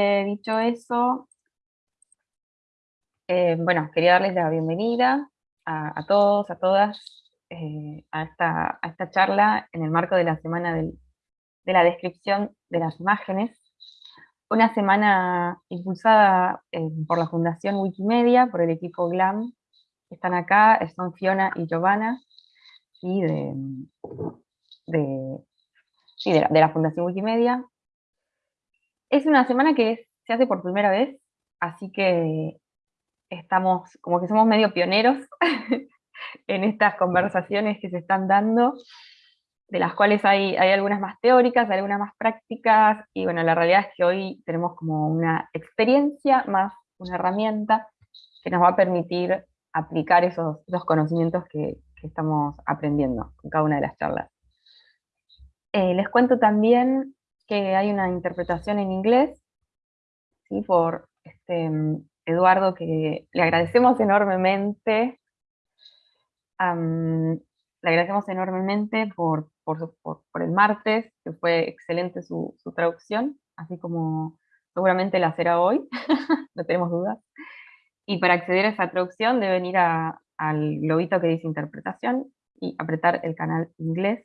Eh, dicho eso, eh, bueno, quería darles la bienvenida a, todos, a todas, eh, a, esta, a, esta, charla en el marco de la semana de la descripción de las imágenes. Una semana impulsada por la Fundación Wikimedia, por el equipo GLAM, están acá, son Fiona y Giovanna, y de, de, de la Fundación Wikimedia. Es una semana que se hace por primera vez, así que estamos, como que somos medio pioneros en estas conversaciones que se están dando, de las cuales hay, algunas más teóricas, algunas más prácticas, y bueno, la realidad es que hoy tenemos como una experiencia más una herramienta que nos va a permitir aplicar esos, conocimientos que, estamos aprendiendo en cada una de las charlas. Eh, les cuento también que hay una interpretación en inglés, ¿sí? por este, Eduardo, que le agradecemos enormemente, le agradecemos enormemente por, por, el martes, que fue excelente su, traducción, así como seguramente la será hoy, no tenemos dudas. Y para acceder a esa traducción deben ir al globito que dice interpretación y apretar el canal inglés.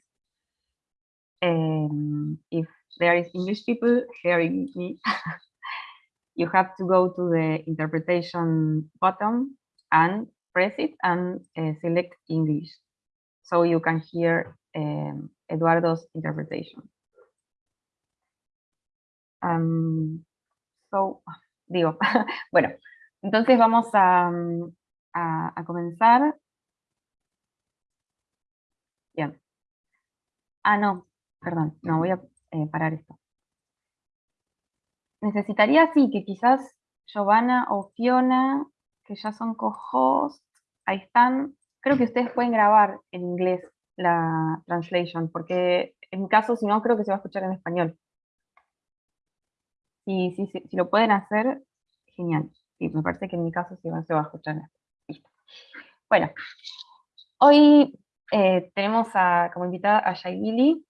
Um, if there is English people hearing me, you have to go to the interpretation button and press it and uh, select English. So you can hear um, Eduardo's interpretation. Um, so, digo, bueno, entonces vamos a, a, a comenzar. Bien. Ah, no, perdón, no, voy a eh, parar esto. Necesitaría, sí, que quizás Giovanna o Fiona, que ya son co-hosts, ahí están. Creo que ustedes pueden grabar en inglés la translation, porque en mi caso, si no, creo que se va a escuchar en español. Y si, si, lo pueden hacer, genial. Sí, me parece que en mi caso sí se va a escuchar en español. Bueno, hoy eh, tenemos a, como invitada a Shailili.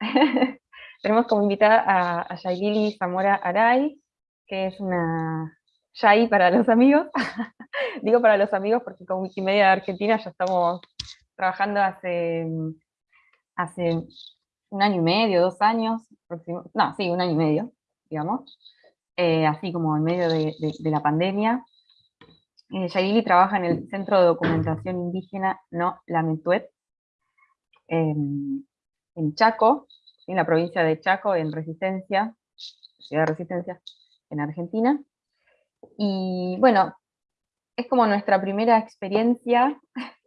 Tenemos como invitada a, a Yailili Zamora Aray, que es una Yai para los amigos. Digo para los amigos porque con Wikimedia de Argentina ya estamos trabajando hace, hace un año y medio, dos años, no, sí, un año y medio, digamos, eh, así como en medio de, la pandemia. Eh, trabaja en el Centro de Documentación Indígena No Lametuet, en Chaco, en la provincia de Chaco, en Resistencia, ciudad de Resistencia, en Argentina. Y bueno, es como nuestra primera experiencia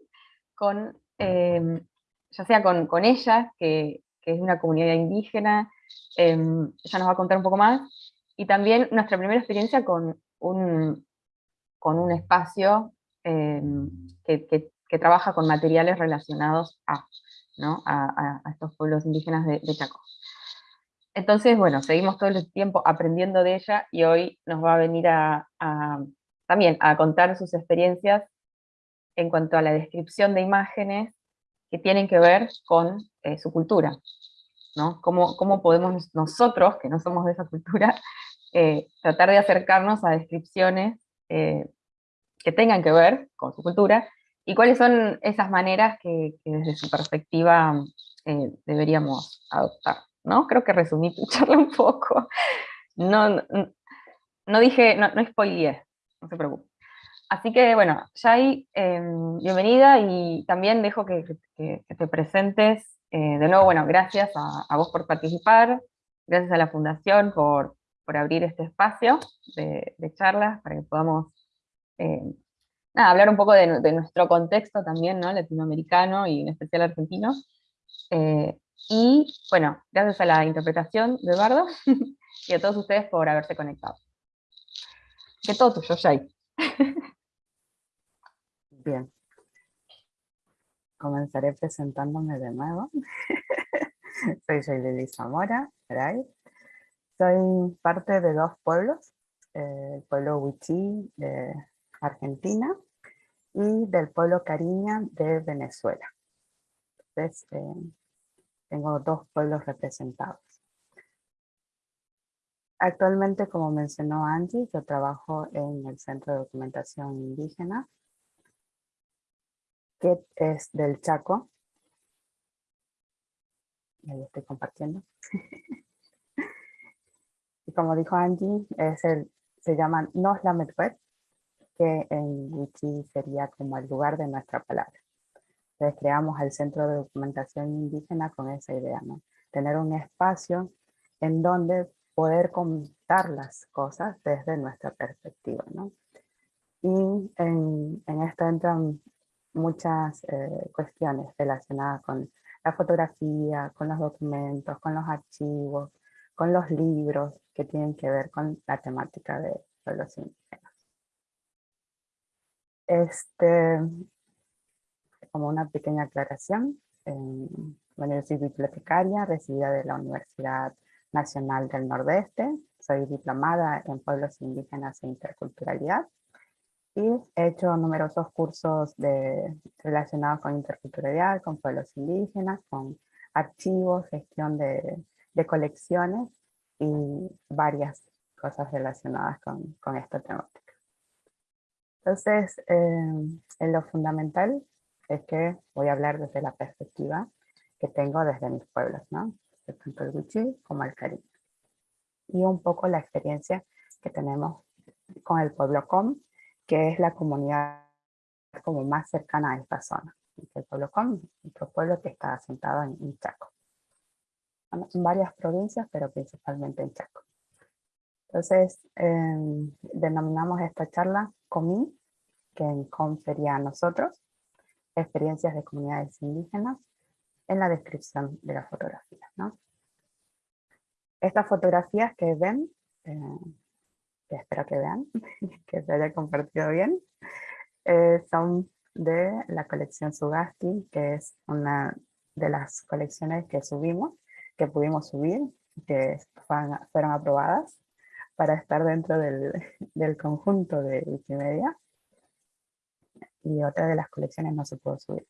con, em, ya sea con, con ella, que, que, es una comunidad indígena, em, ella nos va a contar un poco más, y también nuestra primera experiencia con un, con un espacio em, que, que, que, trabaja con materiales relacionados a a, estos pueblos indígenas de, Chaco. Entonces, bueno, seguimos todo el tiempo aprendiendo de ella y hoy nos va a venir a, también a contar sus experiencias en cuanto a la descripción de imágenes que tienen que ver con eh, su cultura. ¿no? ¿Cómo, ¿Cómo, podemos nosotros, que no somos de esa cultura, eh, tratar de acercarnos a descripciones eh, que tengan que ver con su cultura ¿Y cuáles son esas maneras que, desde su perspectiva eh, deberíamos adoptar? ¿no? Creo que resumí tu charla un poco. No, no, dije, no, no spoileé, no se preocupe. Así que bueno, Jai, em, bienvenida y también dejo que, te presentes. Eh, de nuevo, bueno, gracias a, vos por participar, gracias a la Fundación por, por abrir este espacio de, charlas para que podamos nada, hablar un poco de, nuestro contexto también, ¿no? Latinoamericano y en especial argentino. Eh, y bueno, gracias a la interpretación de Eduardo y a todos ustedes por haberse conectado. Que todo tuyo, Jay. Bien. Comenzaré presentándome de nuevo. Soy Lili Zamora, Soy parte de dos pueblos, eh, el pueblo Huichí de Argentina, y del pueblo Cariña de Venezuela. Entonces, eh, tengo dos pueblos representados. Actualmente, como mencionó Angie, yo trabajo en el Centro de Documentación Indígena, que es del Chaco. Ahí estoy compartiendo. y como dijo Angie, es el, se llama Nos la que en Wichi sería como el lugar de nuestra palabra. Entonces creamos el Centro de Documentación Indígena con esa idea, ¿no? Tener un espacio en donde poder contar las cosas desde nuestra perspectiva, ¿no? Y en, en esto entran muchas eh, cuestiones relacionadas con la fotografía, con los documentos, con los archivos, con los libros que tienen que ver con la temática de los indígenas. Este, como una pequeña aclaración, bueno, yo soy bibliotecaria, residida de la Universidad Nacional del Nordeste, soy diplomada en pueblos indígenas e interculturalidad y he hecho numerosos cursos de, relacionados con interculturalidad, con pueblos indígenas, con archivos, gestión de, de colecciones y varias cosas relacionadas con, con esta temática. Entonces, eh, en lo fundamental es que voy a hablar desde la perspectiva que tengo desde mis pueblos, ¿no? tanto el Wichí como el Caribe. Y un poco la experiencia que tenemos con el pueblo Com, que es la comunidad como más cercana a esta zona. El pueblo Com, otro pueblo que está asentado en, Chaco. En varias provincias, pero principalmente en Chaco. Entonces, em, denominamos esta charla COMI, que en COM sería nosotros, experiencias de comunidades indígenas, en la descripción de la fotografía. ¿no? Estas fotografías que ven, eh, que espero que vean, que se haya compartido bien, eh, son de la colección Sugasti, que es una de las colecciones que subimos, que pudimos subir, que fueron, aprobadas para estar dentro del, conjunto de Wikimedia. Y otra de las colecciones no se pudo subir.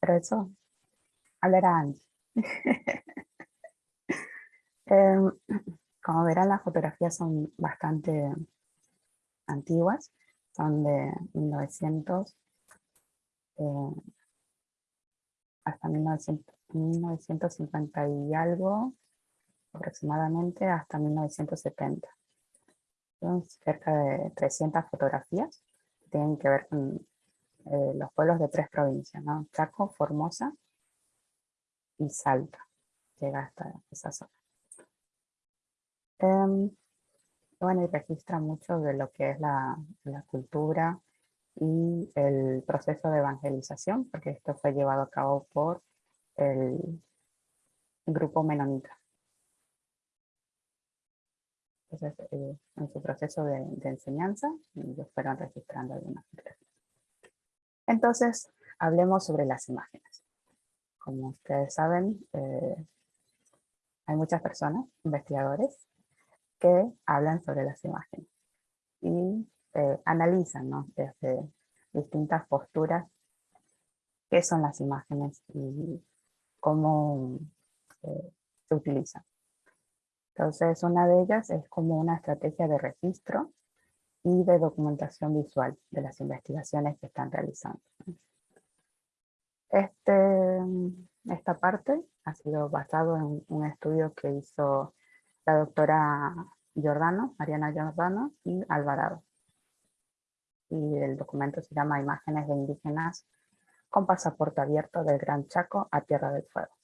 Pero eso hablará Angie. Em, como verán, las fotografías son bastante antiguas, son de 1900 eh, hasta 1950 y algo, aproximadamente hasta 1970. Son cerca de 300 fotografías que tienen que ver con eh, los pueblos de tres provincias, ¿no? Chaco, Formosa y Salta. Llega hasta esa zona. Em, bueno, y registra mucho de lo que es la, cultura y el proceso de evangelización, porque esto fue llevado a cabo por el grupo menonita. Entonces, eh, en su proceso de, enseñanza, ellos fueron registrando algunas Entonces, hablemos sobre las imágenes. Como ustedes saben, eh, hay muchas personas, investigadores, que hablan sobre las imágenes y eh, analizan desde distintas posturas qué son las imágenes y cómo se utilizan. Entonces una de ellas es como una estrategia de registro y de documentación visual de las investigaciones que están realizando. Este, esta parte ha sido basado en un estudio que hizo la doctora Giordano, Mariana Giordano y Alvarado. Y el documento se llama Imágenes de indígenas con pasaporte abierto del Gran Chaco a Tierra del Fuego.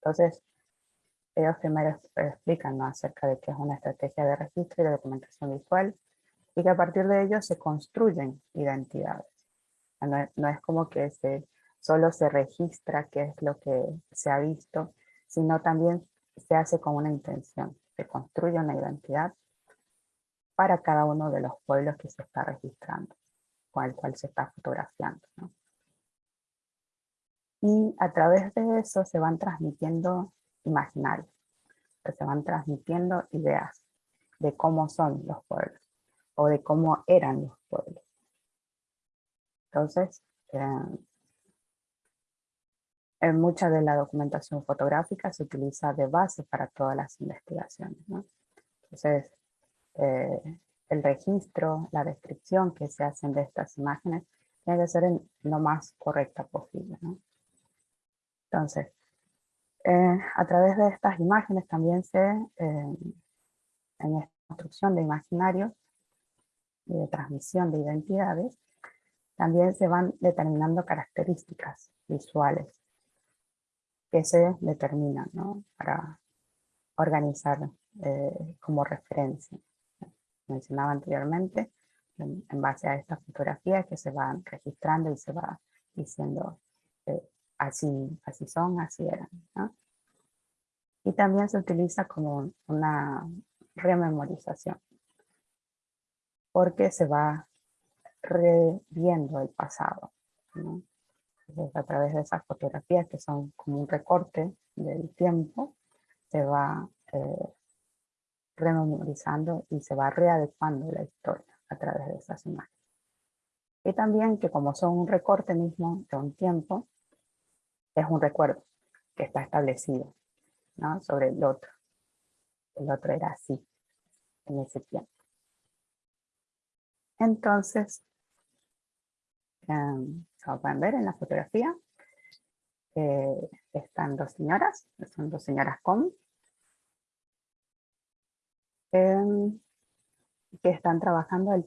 Entonces, ellos primero explican acerca de qué es una estrategia de registro y de documentación visual y que a partir de ello se construyen identidades. No es, como que solo se registra qué es lo que se ha visto, sino también se hace con una intención, se construye una identidad para cada uno de los pueblos que se está registrando, con el cual se está fotografiando. Y a través de eso se van transmitiendo imaginarios, se van transmitiendo ideas de cómo son los pueblos, o de cómo eran los pueblos. Entonces, eh, en mucha de la documentación fotográfica se utiliza de base para todas las investigaciones. Entonces, eh, el registro, la descripción que se hacen de estas imágenes tiene que ser lo más correcta posible. Entonces, eh, a través de estas imágenes también se, eh, en esta construcción de imaginarios y de transmisión de identidades, también se van determinando características visuales que se determinan ¿no? para organizar eh, como referencia. Mencionaba anteriormente, en, base a estas fotografías que se van registrando y se va diciendo eh, así, así son, así eran. Y también se utiliza como una rememorización, porque se va reviendo el pasado. a través de esas fotografías que son como un recorte del tiempo, se va eh, rememorizando y se va readecuando la historia a través de esas imágenes. Y también que como son un recorte mismo de un tiempo, es un recuerdo que está establecido sobre el otro. El otro era así, en ese tiempo. Entonces, um, como pueden ver en la fotografía, eh, están dos señoras, son dos señoras con, em, que están trabajando el,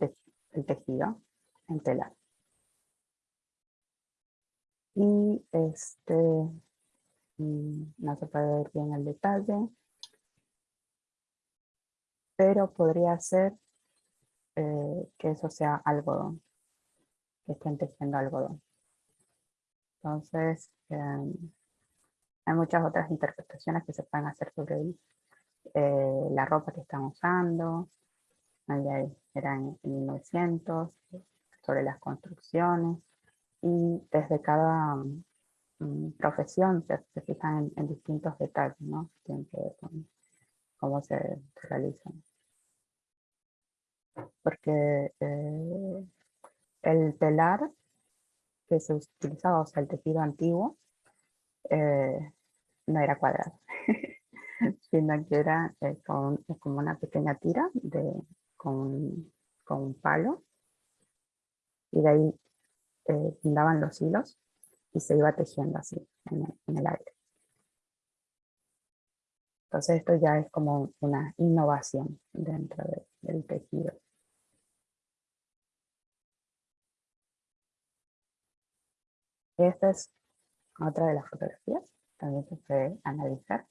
tejido en telar. Y este, mm, no se puede ver bien el detalle, pero podría ser eh, que eso sea algodón, que estén tejiendo algodón. Entonces, em, hay muchas otras interpretaciones que se pueden hacer sobre eh, la ropa que están usando, era en 1900, sobre las construcciones, y desde cada mm, profesión se, fijan en, distintos detalles, ¿no? Tienen que ver con cómo se, realizan. Porque eh, el telar que se utilizaba, o sea, el tejido antiguo, eh, no era cuadrado, sino que era eh, como una pequeña tira de, con, un palo, y de ahí eh, los hilos y se iba tejiendo así en el, aire. Entonces esto ya es como una innovación dentro del tejido. Esta es otra de las fotografías, también se puede analizar.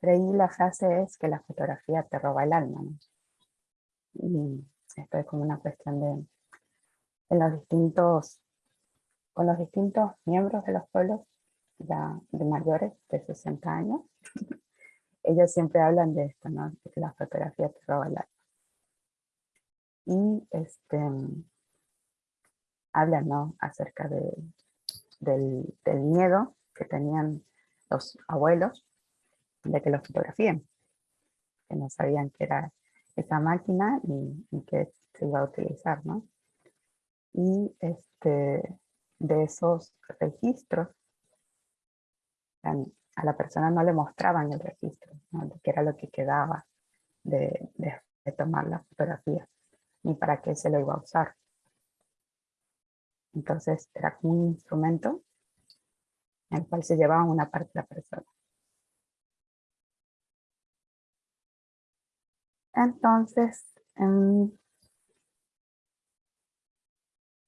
Pero ahí la frase es que la fotografía te roba el alma. Y esto es como una cuestión de en los distintos, con los distintos miembros de los pueblos ya de mayores de 60 años, ellos siempre hablan de esto, ¿no? de que la fotografía te roba el alma. Y este, hablan ¿no? acerca de, del, miedo que tenían los abuelos de que los fotografíen, que no sabían que era esa máquina y, que se iba a utilizar, ¿no? Y este, de esos registros, a la persona no le mostraban el registro, ¿no? que era lo que quedaba de, de tomar la fotografía, ni para qué se lo iba a usar. Entonces era como un instrumento en el cual se llevaba una parte de la persona. Entonces,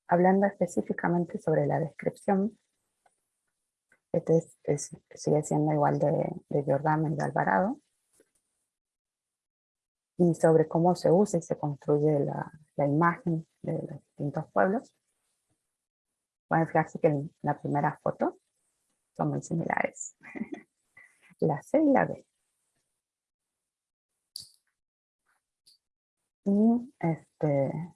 hablando específicamente sobre la descripción, este sigue siendo igual de, de Giordano y de Alvarado, y sobre cómo se usa y se construye la, la imagen de los distintos pueblos. Pueden fijarse que en la primera foto son muy similares. la C y la B. Y este,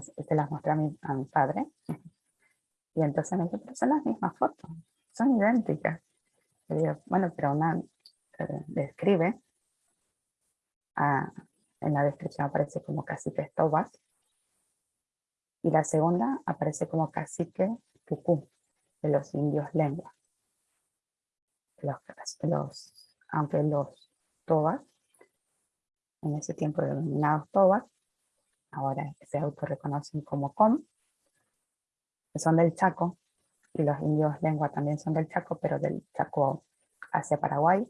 se las mostré a mi, a mi padre. Y entonces me dice, pero son las mismas fotos, son idénticas. bueno, pero una eh, describe, ah, en la descripción aparece como cacique estobas, y la segunda aparece como cacique pucú, de los indios lengua. Los, los, aunque los tobas en ese tiempo denominados tobas, ahora se autorreconocen como com, que son del Chaco, y los indios lengua también son del Chaco, pero del Chaco hacia Paraguay,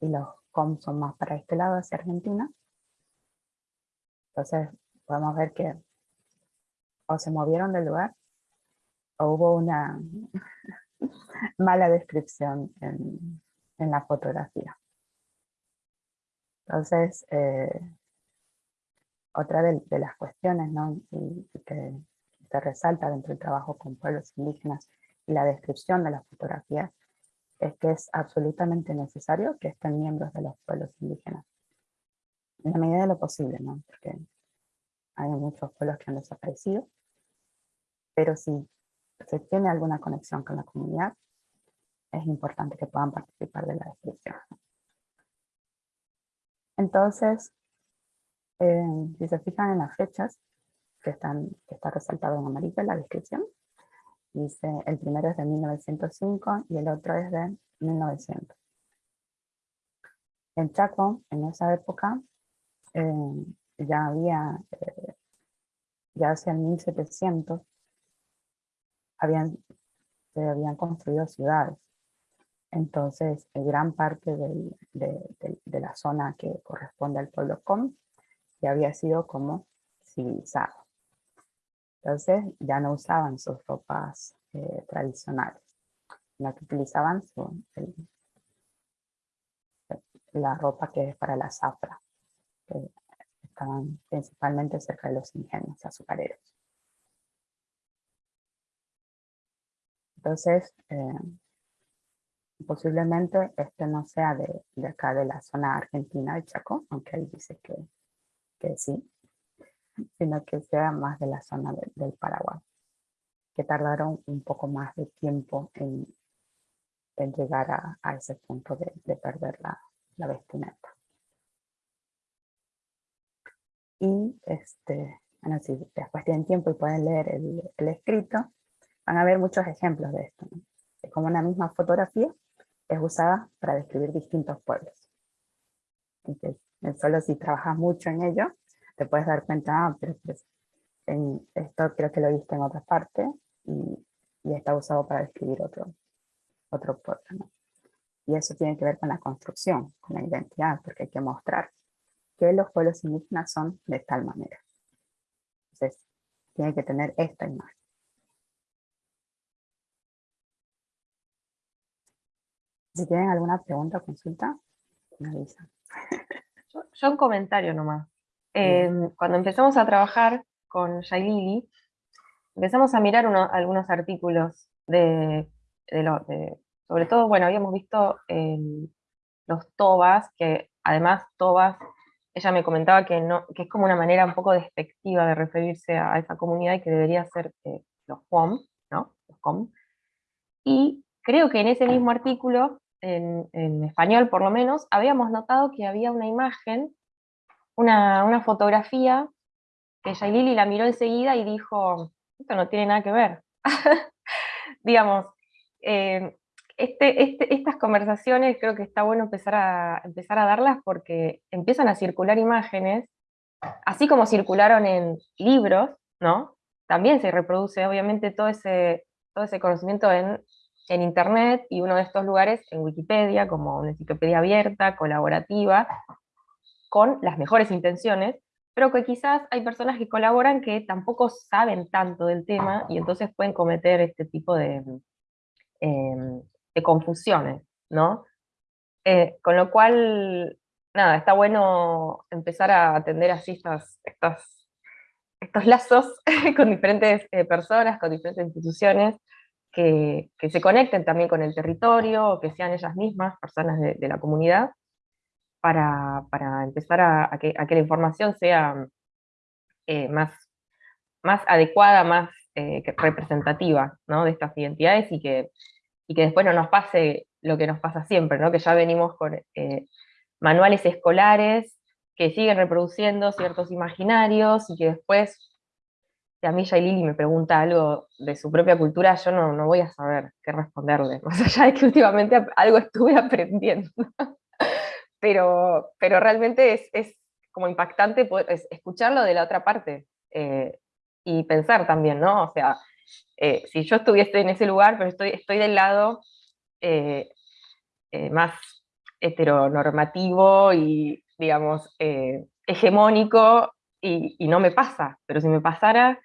y los com son más para este lado, hacia Argentina. Entonces podemos ver que o se movieron del lugar, o hubo una mala descripción en, la fotografía. Entonces, eh, otra de, las cuestiones ¿no? que, se resalta dentro del trabajo con pueblos indígenas y la descripción de las fotografías es que es absolutamente necesario que estén miembros de los pueblos indígenas. En la medida de lo posible, ¿no? porque hay muchos pueblos que han desaparecido, pero si se tiene alguna conexión con la comunidad, es importante que puedan participar de la descripción. Entonces, eh, si se fijan en las fechas, que, están, que está resaltado en amarillo en la descripción, dice el primero es de 1905 y el otro es de 1900. En Chaco, en esa época, eh, ya había, eh, ya hacia el 1700, habían, se habían construido ciudades. Entonces, gran parte de, la zona que corresponde al pueblo Com ya había sido como civilizado. Entonces, ya no usaban sus ropas eh, tradicionales, sino que utilizaban la ropa que es para la zafra, que estaban principalmente cerca de los ingenios azucareros. Entonces, eh, posiblemente este no sea de, acá de la zona argentina de Chaco, aunque ahí dice que, que sí, sino que sea más de la zona del Paraguay, que tardaron un poco más de tiempo en, llegar a, ese punto de, perder la, la, vestimenta. Y este, bueno, si después tienen tiempo y pueden leer el, el escrito, van a ver muchos ejemplos de esto. Es como una misma fotografía es usada para describir distintos pueblos. Entonces, solo si trabajas mucho en ello, te puedes dar cuenta, ah, pero pues, en esto creo que lo viste en otra parte y, está usado para describir otro, otro pueblo. Y eso tiene que ver con la construcción, con la identidad, porque hay que mostrar que los pueblos indígenas son de tal manera. Entonces, tiene que tener esta imagen. Si tienen alguna pregunta o consulta, me avisan. Yo, un comentario nomás. Em, cuando empezamos a trabajar con Shailili, empezamos a mirar algunos artículos de, sobre todo, bueno, habíamos visto los tobas, que además tobas, ella me comentaba que, no, que es como una manera un poco despectiva de referirse a, esa comunidad y que debería ser eh, los ¿no? Los com. Y creo que en ese mismo artículo en, español por lo menos, habíamos notado que había una imagen, una, fotografía, que Yailili la miró enseguida y dijo, esto no tiene nada que ver. Digamos, eh, este, este, estas conversaciones creo que está bueno empezar a, empezar a darlas porque empiezan a circular imágenes, así como circularon en libros, ¿no? También se reproduce obviamente todo ese, todo ese conocimiento en en Internet y uno de estos lugares en Wikipedia, como una enciclopedia abierta, colaborativa, con las mejores intenciones, pero que quizás hay personas que colaboran que tampoco saben tanto del tema y entonces pueden cometer este tipo de, em, de confusiones, ¿no? Eh, con lo cual, nada, está bueno empezar a atender así estas, estos, estos lazos con diferentes eh, personas, con diferentes instituciones, que, se conecten también con el territorio, que sean ellas mismas, personas de, la comunidad, para, empezar a, que, la información sea eh, más, más adecuada, más eh, representativa de estas identidades y que, y que después no nos pase lo que nos pasa siempre, ¿no? que ya venimos con eh, manuales escolares que siguen reproduciendo ciertos imaginarios y que después si a mí Lili me pregunta algo de su propia cultura, yo no, no voy a saber qué responderle, más allá de que últimamente algo estuve aprendiendo. pero, pero realmente es, es como impactante escucharlo de la otra parte eh, y pensar también, ¿no? O sea, eh, si yo estuviese en ese lugar, pero estoy, estoy del lado eh, más heteronormativo y, digamos, hegemónico, y, no me pasa, pero si me pasara,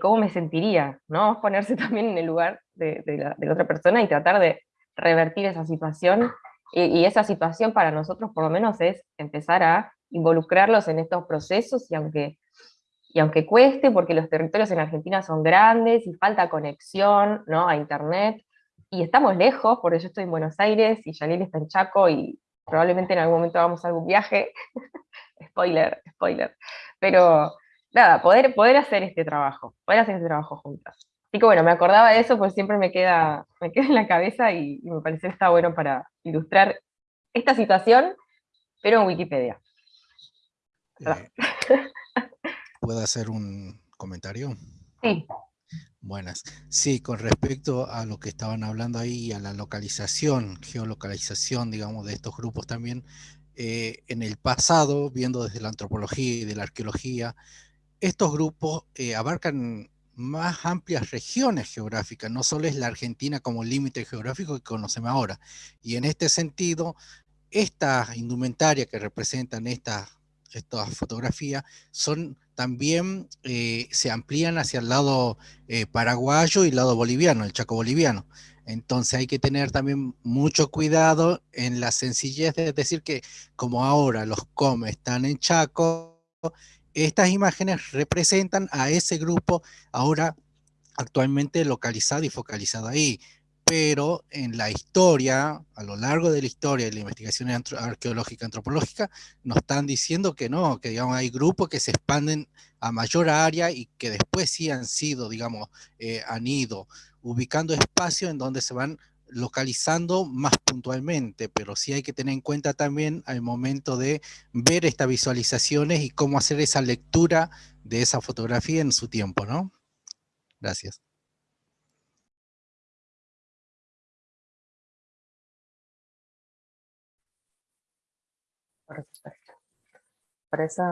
¿cómo me sentiría? ¿no? Ponerse también en el lugar de, la, otra persona y tratar de revertir esa situación, y esa situación para nosotros por lo menos es empezar a involucrarlos en estos procesos y aunque, y aunque cueste, porque los territorios en Argentina son grandes y falta conexión ¿no? a internet, y estamos lejos, porque yo estoy en Buenos Aires y Yanil está en Chaco y probablemente en algún momento vamos a algún viaje, spoiler, spoiler, pero nada, poder, poder hacer este trabajo, poder hacer este trabajo juntas. Así que bueno, me acordaba de eso, pues siempre me queda, me queda en la cabeza y, y me pareció que está bueno para ilustrar esta situación, pero en Wikipedia. Eh, ¿Puedo hacer un comentario? Sí. Buenas. Sí, con respecto a lo que estaban hablando ahí, a la localización, geolocalización, digamos, de estos grupos también, eh, en el pasado, viendo desde la antropología y de la arqueología, estos grupos eh, abarcan más amplias regiones geográficas, no solo es la Argentina como límite geográfico que conocemos ahora. Y en este sentido, esta indumentaria que representan estas estas fotografías, son también, eh, se amplían hacia el lado eh, paraguayo y el lado boliviano, el chaco boliviano. Entonces hay que tener también mucho cuidado en la sencillez de decir que como ahora los come están en Chaco, estas imágenes representan a ese grupo ahora actualmente localizado y focalizado ahí. Pero en la historia, a lo largo de la historia de la investigación arqueológica antropológica, nos están diciendo que no, que digamos hay grupos que se expanden a mayor área y que después sí han sido, digamos, eh, han ido ubicando espacios en donde se van localizando más puntualmente, pero sí hay que tener en cuenta también al momento de ver estas visualizaciones y cómo hacer esa lectura de esa fotografía en su tiempo, ¿no? Gracias. Por eso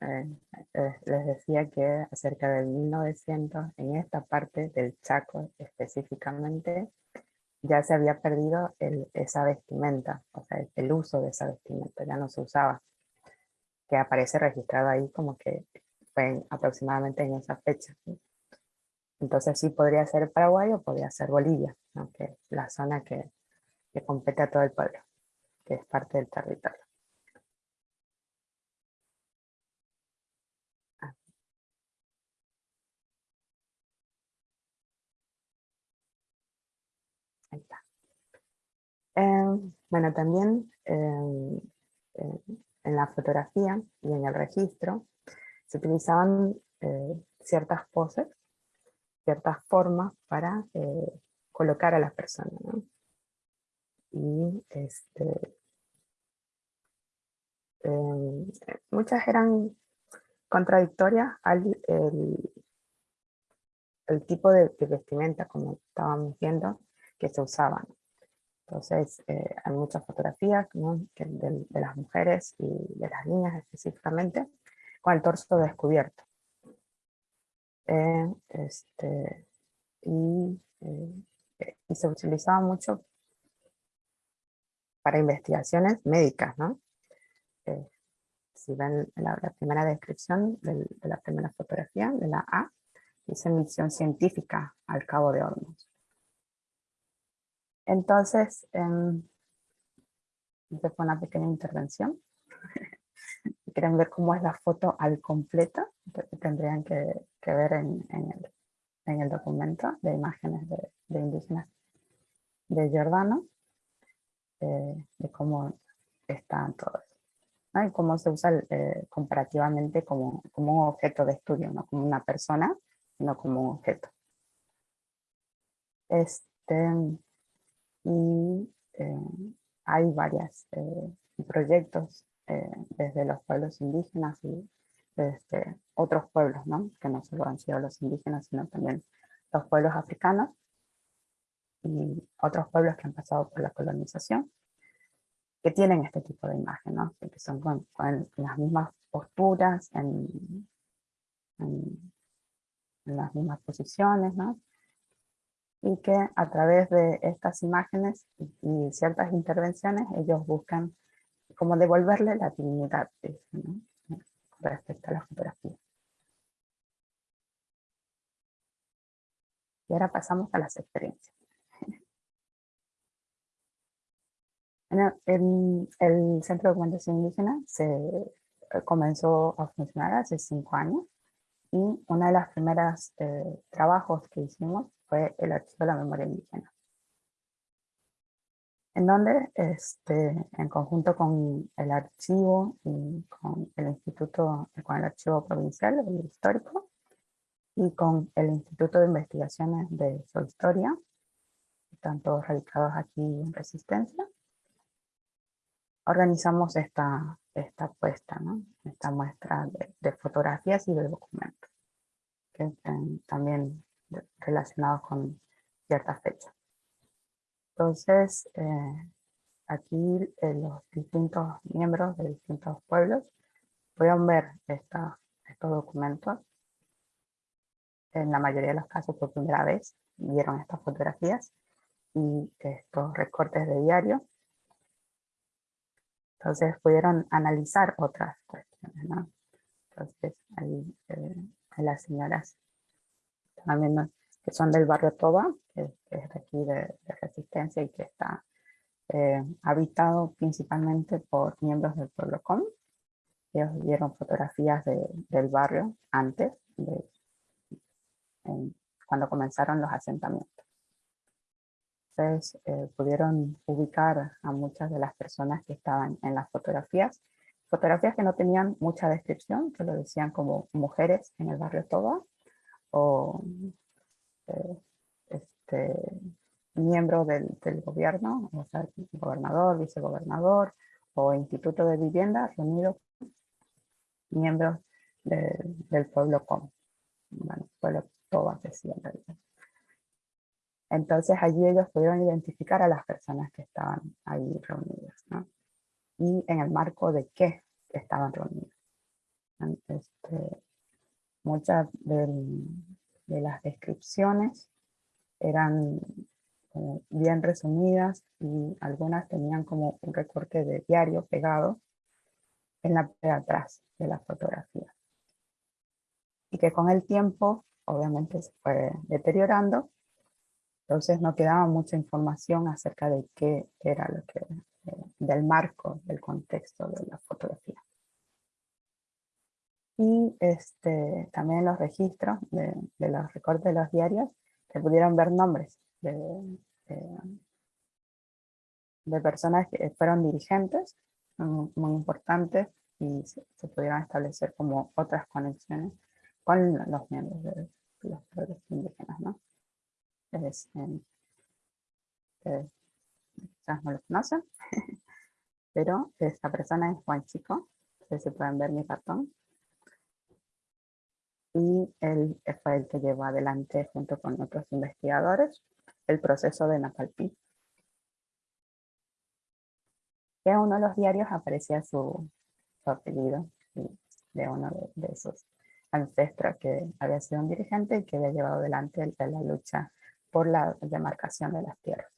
eh, eh, les decía que acerca del 1900, en esta parte del Chaco específicamente, ya se había perdido esa vestimenta, o sea, el, uso de esa vestimenta, ya no se usaba, que aparece registrado ahí como que fue aproximadamente en esa fecha. Entonces sí podría ser Paraguay o podría ser Bolivia, que es la zona que, que compete a todo el pueblo, que es parte del territorio. Em, bueno, también em, en la fotografía y en el registro se utilizaban eh, ciertas poses, ciertas formas para eh, colocar a las personas. Y este, muchas eran contradictorias al el, tipo de, de vestimenta, como estábamos viendo, que se usaban. Entonces, eh, hay muchas fotografías de, las mujeres y de las niñas específicamente, con el torso descubierto. Eh, este, y, eh, y, se utilizaba mucho para investigaciones médicas, ¿no? si ven la, primera descripción de la primera fotografía, de la A, dice misión científica al cabo de Hornos. Entonces, eh, fue una pequeña intervención. si quieren ver cómo es la foto al completo, tendrían que, ver en, el, documento de imágenes de, indígenas de Jordano, eh, de cómo están todos. Y cómo se usa eh, comparativamente como, como un objeto de estudio, no como una persona, sino como un objeto. Este, y eh, hay varios eh, proyectos eh, desde los pueblos indígenas y desde otros pueblos, ¿no? que no solo han sido los indígenas, sino también los pueblos africanos y otros pueblos que han pasado por la colonización, que tienen este tipo de imagen, ¿no? que son con, las mismas posturas, en, en, las mismas posiciones, ¿no? Y que a través de estas imágenes y ciertas intervenciones ellos buscan como devolverle la dignidad ¿no? respecto a la fotografía. Y ahora pasamos a las experiencias. El, el Centro de Documentación Indígena se eh, comenzó a funcionar hace cinco años y uno de los primeros eh, trabajos que hicimos fue el archivo de la memoria indígena. En donde, este, en conjunto con el archivo y con el instituto, con el archivo provincial, el histórico, y con el Instituto de Investigaciones de su Historia, todos radicados aquí en Resistencia, organizamos esta, esta puesta, ¿no? esta muestra de, fotografías y de documentos, que están también relacionados con ciertas fechas. Entonces, eh, aquí eh, los distintos miembros de distintos pueblos pueden ver estos documentos. En la mayoría de los casos por primera vez vieron estas fotografías y estos recortes de diario entonces pudieron analizar otras cuestiones. Entonces ahí eh, las señoras también que son del barrio Toba, que, es de aquí de, Resistencia y que está eh, habitado principalmente por miembros del pueblo com. Ellos vieron fotografías del barrio antes, de, cuando comenzaron los asentamientos. Eh, pudieron ubicar a muchas de las personas que estaban en las fotografías. Fotografías que no tenían mucha descripción, que lo decían como mujeres en el barrio Toba, o eh, este, miembro del, gobierno, o sea, gobernador, vicegobernador, o instituto de vivienda reunidos miembros del pueblo com. Bueno, pueblo Toba decía en realidad. Entonces allí ellos pudieron identificar a las personas que estaban ahí reunidas, ¿no? Y en el marco de qué estaban reunidas. Este, muchas de, las descripciones eran bien resumidas y algunas tenían como un recorte de diario pegado en la parte de atrás de la fotografía. Y que con el tiempo, obviamente se fue deteriorando entonces no quedaba mucha información acerca de qué era lo que, eh, del marco, del contexto de la fotografía. Y este, también los registros de, los recortes de los diarios, se pudieron ver nombres de, personas que fueron dirigentes, muy, importantes, y se, pudieron establecer como otras conexiones con los miembros de los pueblos indígenas, ¿no? es, quizás no lo conocen, pero esta persona es Juan Chico, se pueden ver mi cartón. Y él fue el que llevó adelante junto con otros investigadores el proceso de Napalpí. En uno de los diarios aparecía su, apellido de uno de, esos ancestros que había sido un dirigente y que había llevado adelante la lucha por la demarcación de las tierras.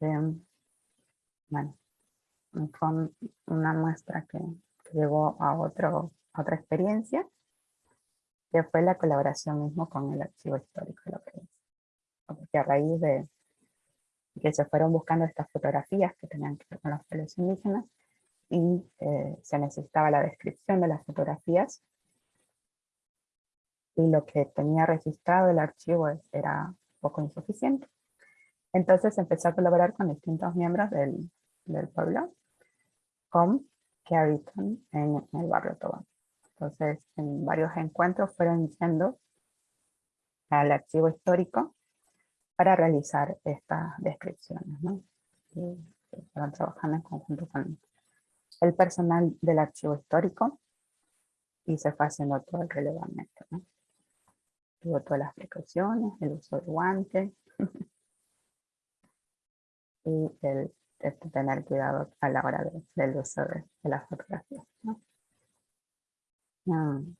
Em, bueno, fue una muestra que, llevó a otro, otra experiencia, que fue la colaboración mismo con el archivo histórico de la provincia. Porque a raíz de que se fueron buscando estas fotografías que tenían que ver con los pueblos indígenas, y eh, se necesitaba la descripción de las fotografías y lo que tenía registrado el archivo era poco insuficiente. Entonces empecé a colaborar con distintos miembros del, del pueblo con, que habitan en, el barrio Tobán. Entonces en varios encuentros fueron yendo al archivo histórico para realizar estas descripciones. ¿no? Fueron trabajando en conjunto con el personal del archivo histórico y se fue haciendo todo el relevamiento. ¿no? tuvo todas las precauciones, el uso de guantes. y el, tener cuidado a la hora del uso de, las fotografías. Mm. Mm.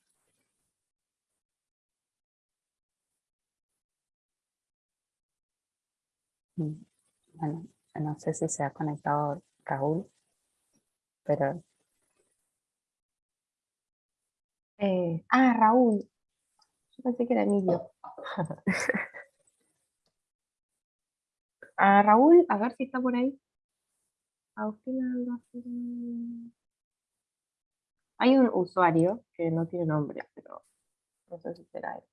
Bueno, no sé si se ha conectado Raúl, pero... Eh, ah, Raúl. Yo pensé que era Emilio. a Raúl, a ver si está por ahí. Hay un usuario que no tiene nombre, pero no sé si será él.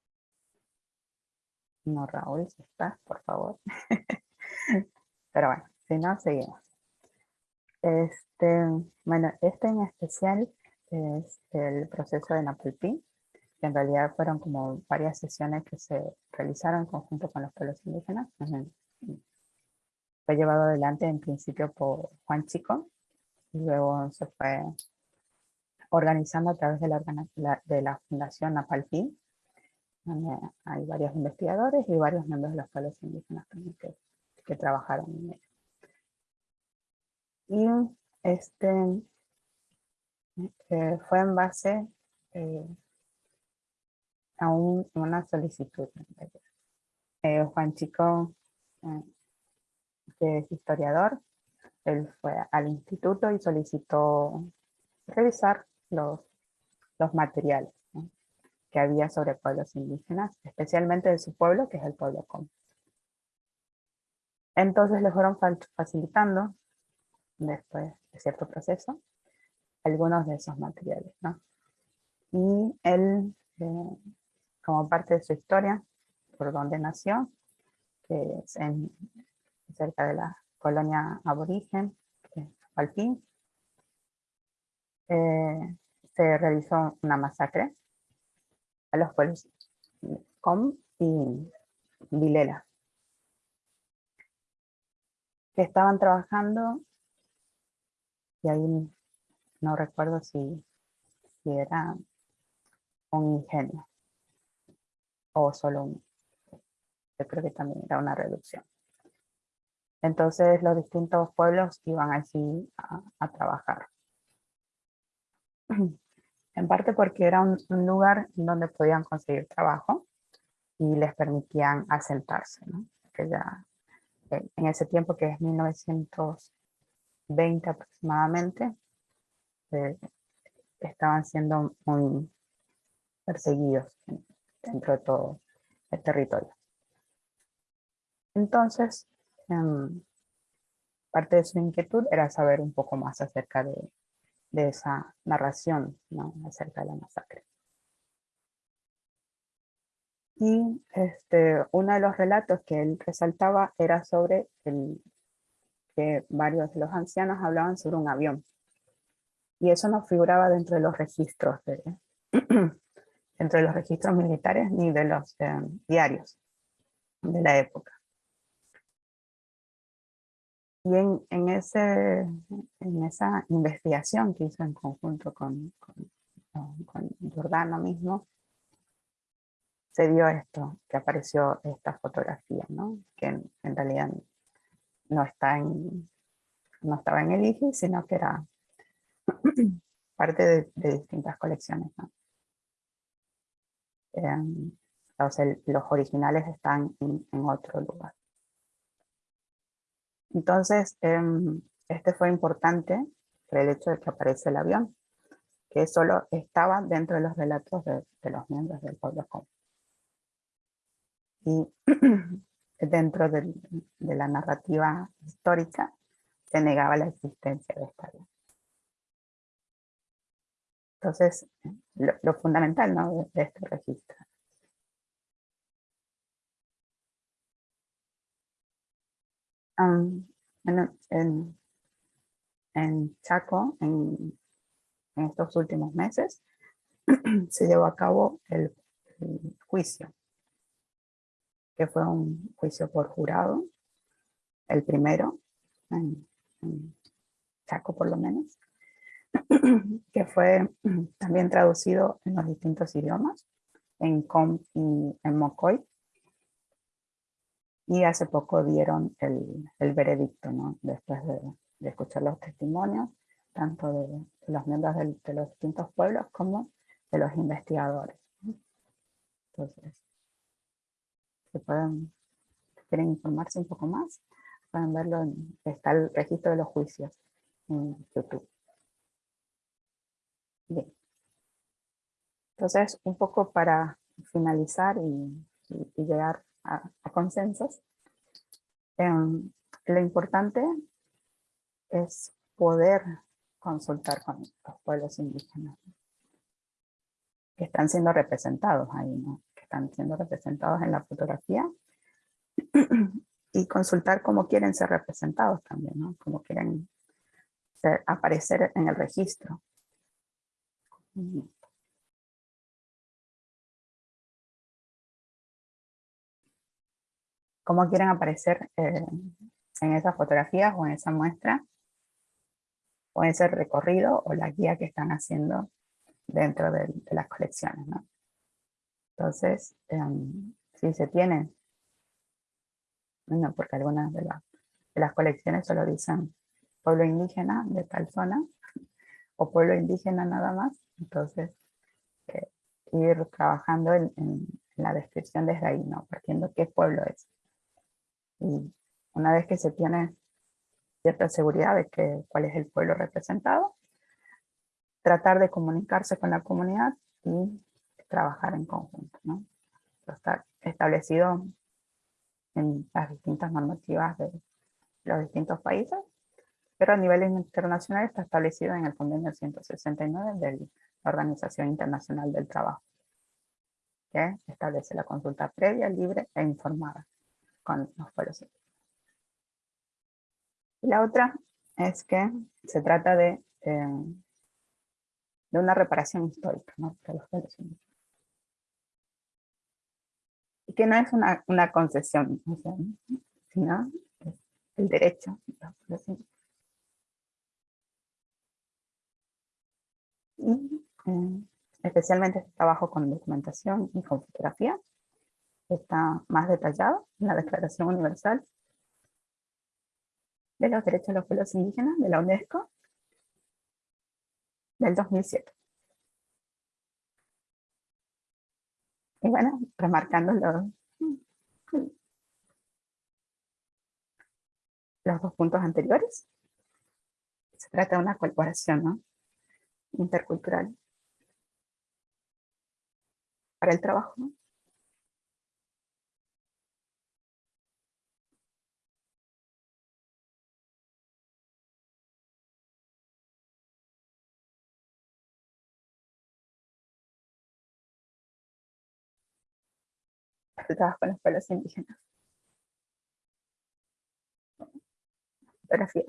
No, Raúl, si estás, por favor. pero bueno, si no, seguimos. Este, bueno, este en especial es el proceso de Napulpi, que en realidad fueron como varias sesiones que se realizaron en conjunto con los pueblos indígenas. Fue llevado adelante en principio por Juan Chico, y luego se fue organizando a través de la, Fundación Napalpi, donde hay varios investigadores y varios miembros de los pueblos indígenas que, que trabajaron en ello. Y este eh, fue en base eh, a una solicitud. Eh, Juan Chico, que es historiador, él fue al instituto y solicitó revisar los, los materiales que había sobre pueblos indígenas, especialmente de su pueblo, que es el pueblo Com. Entonces le fueron facilitando después de cierto proceso, algunos de esos materiales. ¿no? Y él, eh, como parte de su historia, por donde nació, que es en, cerca de la colonia aborigen, Alpín, eh, se realizó una masacre a los pueblos Com y Vilela, que estaban trabajando y ahí no recuerdo si, era un ingenio o solo un, yo creo que también era una reducción. Entonces los distintos pueblos iban así a, trabajar. En parte porque era un, lugar donde podían conseguir trabajo y les permitían asentarse. Que ya, eh, en ese tiempo que es 1900 20 aproximadamente, eh, estaban siendo muy perseguidos dentro de todo el territorio. Entonces, em, parte de su inquietud era saber un poco más acerca de, esa narración acerca de la masacre. Y este, uno de los relatos que él resaltaba era sobre el, que varios de los ancianos hablaban sobre un avión. Y eso no figuraba dentro de los registros, de, dentro de los registros militares ni de los eh, diarios de la época. Y en, en, ese, en esa investigación que hizo en conjunto con, con, Giordano mismo, se dio esto, que apareció esta fotografía, ¿no? que en, realidad no, está en, no estaba en el IGI, sino que era parte de, distintas colecciones. Em, los originales están en, otro lugar. Entonces, em, este fue importante por el hecho de que aparece el avión, que solo estaba dentro de los relatos de, los miembros del pueblo Y dentro de la narrativa histórica se negaba la existencia de esta ley. Entonces, lo, fundamental ¿no? de, este registro. En, Chaco, en, estos últimos meses, se llevó a cabo el juicio que fue un juicio por jurado, el primero, en, Chaco por lo menos, que fue también traducido en los distintos idiomas, en Com y en Mocoy. Y hace poco dieron el, el veredicto, ¿no? después de, de, escuchar los testimonios, tanto de, los miembros de los distintos pueblos como de los investigadores. Entonces, si pueden, quieren informarse un poco más, pueden verlo, en, está el registro de los juicios en YouTube. Bien. Entonces, un poco para finalizar y, llegar a, consensos, em, lo importante es poder consultar con los pueblos indígenas que están siendo representados ahí, ¿no? que están siendo representados en la fotografía y consultar cómo quieren ser representados también, ¿no? cómo quieren aparecer en el registro. Cómo quieren aparecer eh, en esas fotografías o en esa muestra, o en ese recorrido o la guía que están haciendo dentro de, las colecciones. ¿no? Entonces, em, si se tienen, bueno, porque algunas de, de las colecciones solo dicen pueblo indígena de tal zona, o pueblo indígena nada más, entonces eh, ir trabajando en, la descripción desde ahí, ¿no? partiendo qué pueblo es. Y una vez que se tiene cierta seguridad de que, cuál es el pueblo representado, tratar de comunicarse con la comunidad y trabajar en conjunto. ¿no? Está establecido en las distintas normativas de los distintos países pero a nivel internacional está establecido en el convenio 169 de la Organización Internacional del Trabajo, que establece la consulta previa, libre e informada con los pueblos Y la otra es que se trata de, eh, de una reparación histórica ¿no? de los pueblos Y que no es una, una concesión, sino el derecho de los pueblos y eh, especialmente este trabajo con documentación y con fotografía está más detallado en la Declaración Universal de los Derechos de los Pueblos Indígenas de la UNESCO del 2007. Y bueno, remarcando los, los dos puntos anteriores, se trata de una colaboración, intercultural para el trabajo. Trabajo con los pueblos indígenas. Fotografía.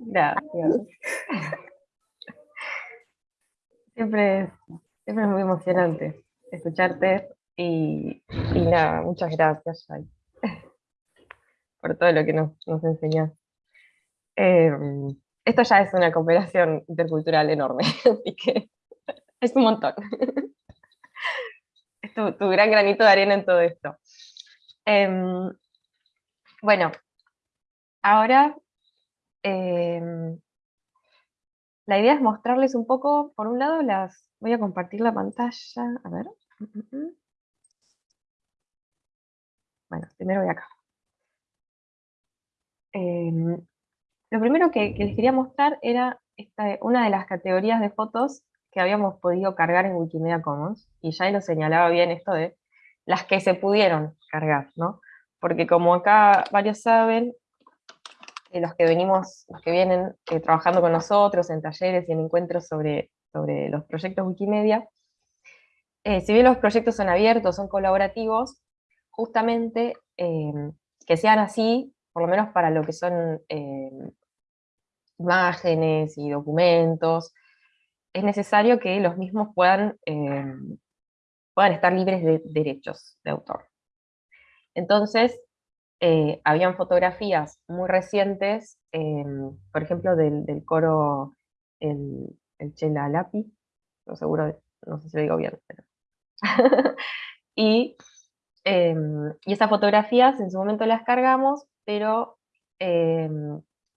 Gracias. Siempre es, siempre es muy emocionante escucharte y, nada, muchas gracias por todo lo que nos, nos enseñas. Em, esto ya es una cooperación intercultural enorme, así que es un montón. Tu, gran granito de arena en todo esto. Em, bueno, ahora em, la idea es mostrarles un poco, por un lado, las voy a compartir la pantalla, a ver. Bueno, primero voy acá. Em, lo primero que, les quería mostrar era esta, una de las categorías de fotos que habíamos podido cargar en Wikimedia Commons, y ya lo señalaba bien esto de las que se pudieron cargar, ¿no? Porque como acá varios saben, los que venimos, los que vienen eh, trabajando con nosotros en talleres y en encuentros sobre, sobre los proyectos Wikimedia, eh, si bien los proyectos son abiertos, son colaborativos, justamente eh, que sean así, por lo menos para lo que son imágenes y documentos, es necesario que los mismos puedan, puedan estar libres de derechos de autor. Entonces, eh, habían fotografías muy recientes, em, por ejemplo, del, coro el, el Chela Lapi, no seguro, no sé si lo digo bien, pero... y Em, y esas fotografías en su momento las cargamos, pero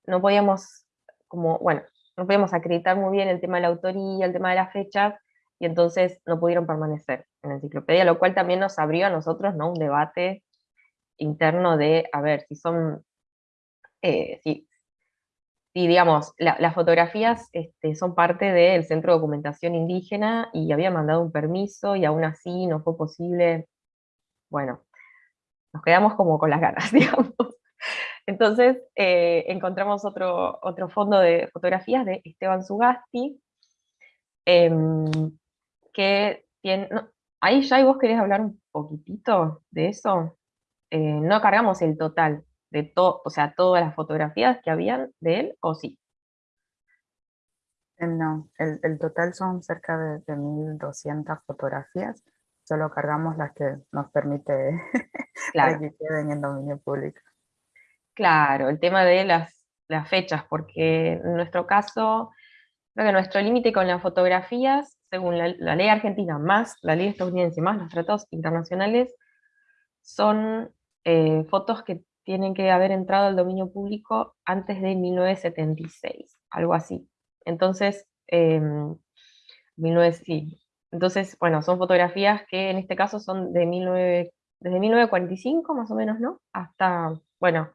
no podíamos, como, bueno, no podíamos acreditar muy bien el tema de la autoría, el tema de las fechas, y entonces no pudieron permanecer en la enciclopedia, lo cual también nos abrió a nosotros ¿no? un debate interno de, a ver, si son, eh, si, digamos, las fotografías este, son parte del Centro de Documentación Indígena y había mandado un permiso y aún así no fue posible, bueno, nos quedamos como con las ganas, digamos. Entonces eh, encontramos otro, otro fondo de fotografías de Esteban Sugasti, em, que tiene... ahí ya vos querés hablar un poquitito de eso. Eh, no cargamos el total de todo, o sea, todas las fotografías que habían de él, ¿o sí? Eh, no, el, total son cerca de, de 1.200 fotografías, solo cargamos las que nos permite que queden en dominio público. Claro, el tema de las, fechas, porque en nuestro caso, creo que nuestro límite con las fotografías, según la, ley argentina, más la ley estadounidense, más los tratados internacionales, son eh, fotos que tienen que haber entrado al dominio público antes de 1976, algo así. Entonces, eh, sí. Entonces, bueno, son fotografías que en este caso son de 19, desde 1945 más o menos, ¿no? Hasta, bueno,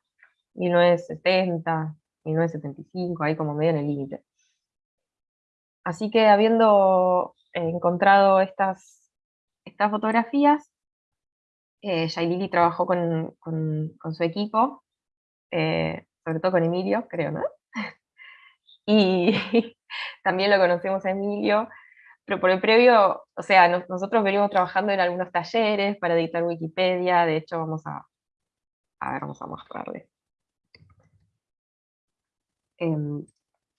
1970, 1975, ahí como medio en el límite. Así que habiendo encontrado estas, estas fotografías, eh, Lili trabajó con, su equipo, eh, sobre todo con Emilio, creo, ¿no? y también lo conocemos a Emilio, pero por el previo, o sea, nosotros venimos trabajando en algunos talleres para editar Wikipedia, de hecho vamos a, a ver, vamos a mostrarles. Em,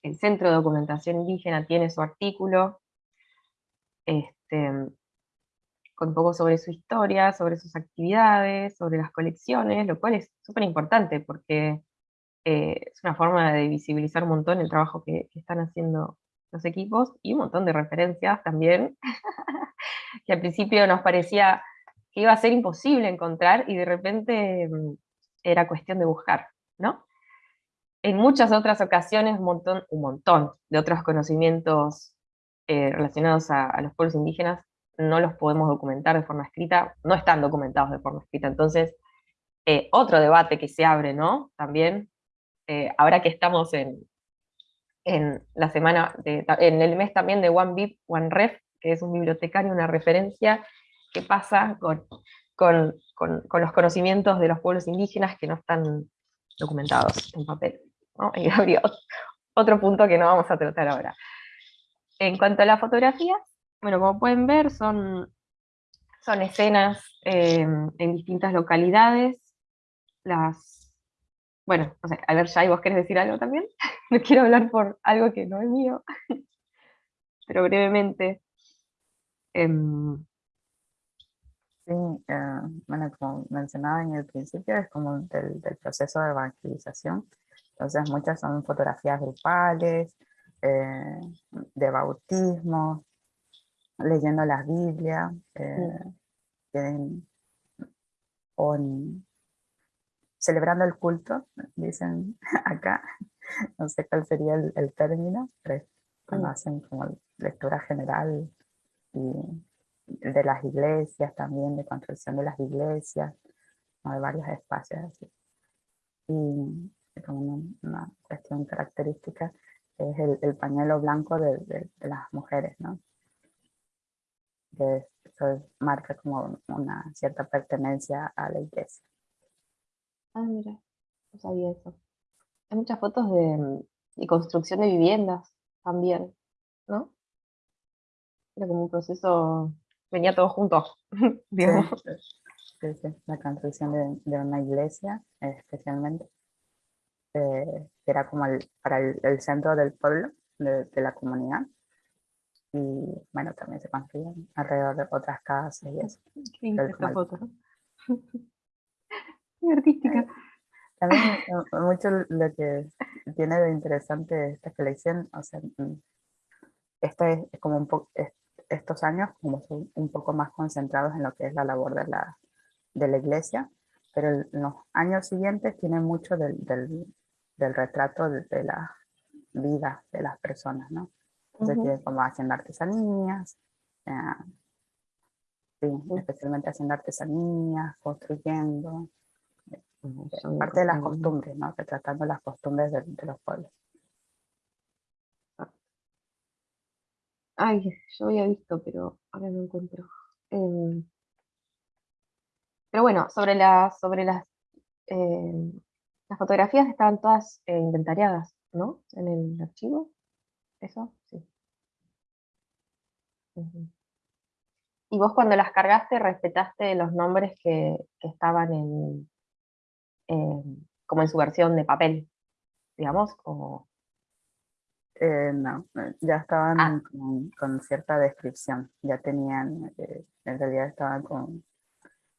el Centro de Documentación Indígena tiene su artículo, este, con un poco sobre su historia, sobre sus actividades, sobre las colecciones, lo cual es súper importante porque eh, es una forma de visibilizar un montón el trabajo que, están haciendo los equipos y un montón de referencias también, que al principio nos parecía que iba a ser imposible encontrar y de repente mm, era cuestión de buscar, ¿no? En muchas otras ocasiones un montón, de otros conocimientos eh, relacionados a, los pueblos indígenas no los podemos documentar de forma escrita, no están documentados de forma escrita. Entonces, eh, otro debate que se abre, ¿no? También, eh, ahora que estamos en, la semana, en el mes también de One Bib, One Ref, que es un bibliotecario, una referencia, ¿qué pasa con los conocimientos de los pueblos indígenas que no están documentados en papel? Y habría otro punto que no vamos a tratar ahora. En cuanto a las fotografías, bueno, como pueden ver, son, son escenas eh, en distintas localidades. Las, bueno, no sé, a ver, Jai, ¿vos querés decir algo también? no quiero hablar por algo que no es mío, pero brevemente. Em, sí, eh, bueno, como mencionaba en el principio, es como del, del proceso de evangelización entonces muchas son fotografías grupales, eh, de bautismo, leyendo la Biblia, eh, celebrando el culto, dicen acá, no sé cuál sería el, término, pero cuando hacen como lectura general y de las iglesias también, de construcción de las iglesias, de varios espacios así. Y como una, cuestión característica, es el, pañuelo blanco de, las mujeres, ¿no? Que eso marca como una cierta pertenencia a la iglesia. Ah, mira, no sabía eso. Hay muchas fotos de, construcción de viviendas también, ¿no? Era como un proceso, venía todo junto, digamos. Sí, sí, la construcción de, de una iglesia especialmente eh, era como el, para el, centro del pueblo, de, la comunidad. Y bueno, también se construían alrededor de otras casas y eso. esta foto, Muy artística. También mucho lo que tiene de interesante esta colección, o sea, mm, este es como un poco, estos años como son un poco más concentrados en lo que es la labor de la, de la iglesia, pero en los años siguientes tiene mucho del, del, retrato de, la vida de las personas, ¿no? Entonces tiene como haciendo artesanías, eh, especialmente haciendo artesanías, construyendo, parte de las costumbres, ¿no? Retratando las costumbres de, los pueblos. Ay, yo había visto, pero ahora no encuentro. Em, pero bueno, sobre, sobre las, em, las fotografías estaban todas eh, inventariadas, ¿no? En el archivo. ¿Eso? Sí. Y vos cuando las cargaste respetaste los nombres que, estaban en, como en su versión de papel, digamos, o... Eh, no, ya estaban ah. con, cierta descripción, ya tenían, eh, en realidad estaban con,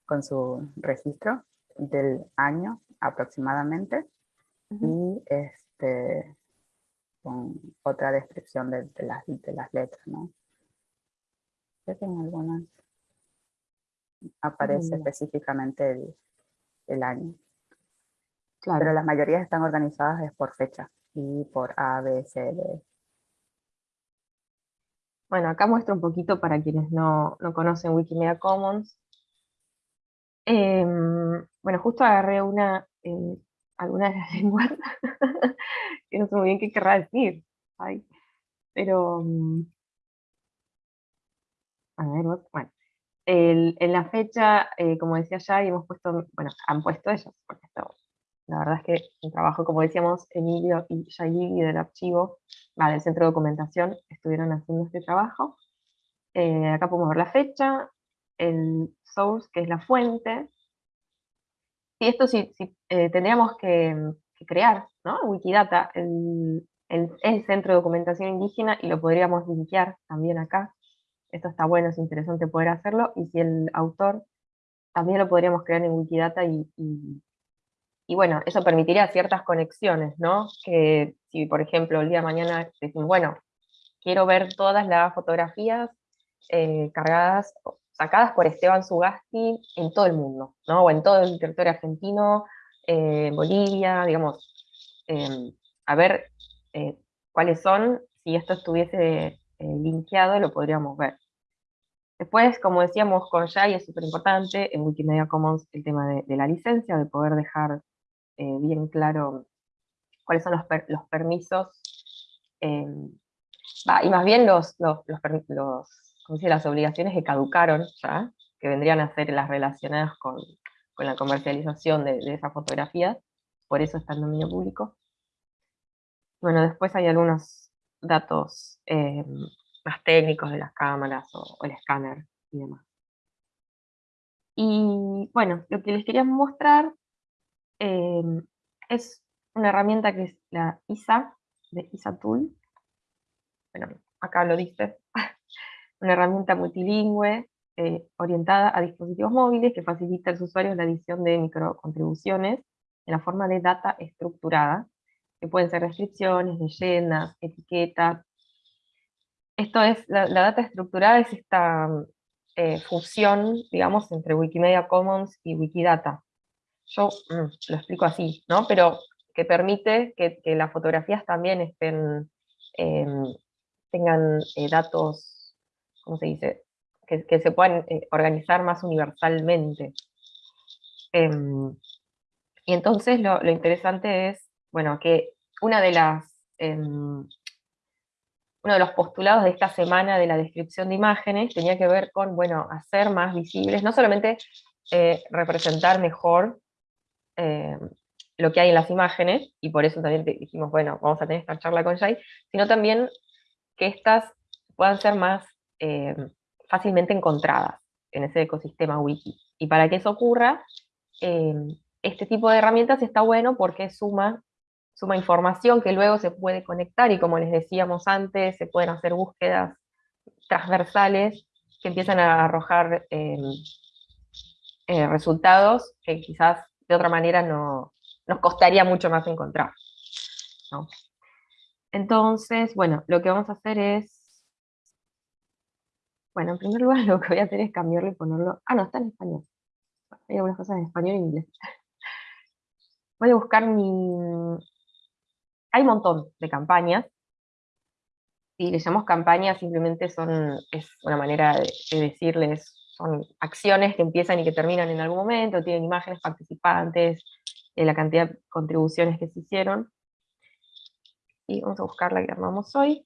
con su registro del año aproximadamente y este con otra descripción de, las, de las letras, ¿no? Sé que en algunas aparece específicamente el, el año. Claro. Pero las mayorías están organizadas es por fecha y por A, B, C, D. Bueno, acá muestro un poquito para quienes no, no conocen Wikimedia Commons. Em, bueno, justo agarré una, eh, alguna de las lenguas, que no sé muy bien qué querrá decir. pero, mm, a ver, bueno, en la fecha, eh, como decía ya, y hemos puesto, bueno, han puesto ellos, porque esto, la verdad es que el trabajo, como decíamos, Emilio y Yayigi del archivo, del centro de documentación, estuvieron haciendo este trabajo. Eh, acá podemos ver la fecha, el source, que es la fuente, y esto sí, eh, tendríamos que, crear, ¿no? Wikidata, el, el, centro de documentación indígena, y lo podríamos linkear también acá, esto está bueno, es interesante poder hacerlo, y si el autor también lo podríamos crear en Wikidata y, y, bueno, eso permitiría ciertas conexiones, ¿no? Que si por ejemplo el día de mañana decimos, bueno, quiero ver todas las fotografías eh, cargadas, sacadas por Esteban Sugasti en todo el mundo, ¿no? O en todo el territorio argentino, eh, Bolivia, digamos, em, a ver eh, cuáles son, si esto estuviese linkeado lo podríamos ver. Después, como decíamos con Jai, es súper importante en Wikimedia Commons el tema de, la licencia, de poder dejar eh, bien claro cuáles son los, los permisos, em, y más bien los, los, los, las obligaciones que caducaron ya, que vendrían a ser las relacionadas con, con la comercialización de, de esa fotografía, por eso está en dominio público. Bueno, después hay algunos datos em, más técnicos de las cámaras o, el escáner y demás. Y bueno, lo que les quería mostrar em, es una herramienta que es la ISA, de ISA Tool. Bueno, acá lo dice. Una herramienta multilingüe eh, orientada a dispositivos móviles que facilita a los usuarios la edición de microcontribuciones en la forma de data estructurada, que pueden ser descripciones, leyendas, etiquetas, esto es, la, data estructurada es esta eh, fusión, digamos, entre Wikimedia Commons y Wikidata. Yo mm, lo explico así, ¿no? Pero que permite que, las fotografías también em, tengan eh, datos, ¿cómo se dice? Que, se puedan eh, organizar más universalmente. Em, y entonces lo, interesante es, bueno, que una de las em, uno de los postulados de esta semana de la descripción de imágenes tenía que ver con, bueno, hacer más visibles, no solamente eh, representar mejor eh, lo que hay en las imágenes, y por eso también dijimos, bueno, vamos a tener esta charla con Jay, sino también que estas puedan ser más eh, fácilmente encontradas en ese ecosistema wiki. Y para que eso ocurra, este tipo de herramientas está bueno porque suma suma información que luego se puede conectar y como les decíamos antes, se pueden hacer búsquedas transversales que empiezan a arrojar em, eh, resultados que quizás de otra manera no, nos costaría mucho más encontrar. Entonces, bueno, lo que vamos a hacer es, bueno, en primer lugar lo que voy a hacer es cambiarlo y ponerlo, ah no, está en español, hay algunas cosas en español en inglés. Voy a buscar mi... Hay un montón de campañas. Si le llamamos campañas, simplemente son, es una manera de, decirles, son acciones que empiezan y que terminan en algún momento, tienen imágenes participantes, eh, la cantidad de contribuciones que se hicieron. Y vamos a buscar la que armamos hoy.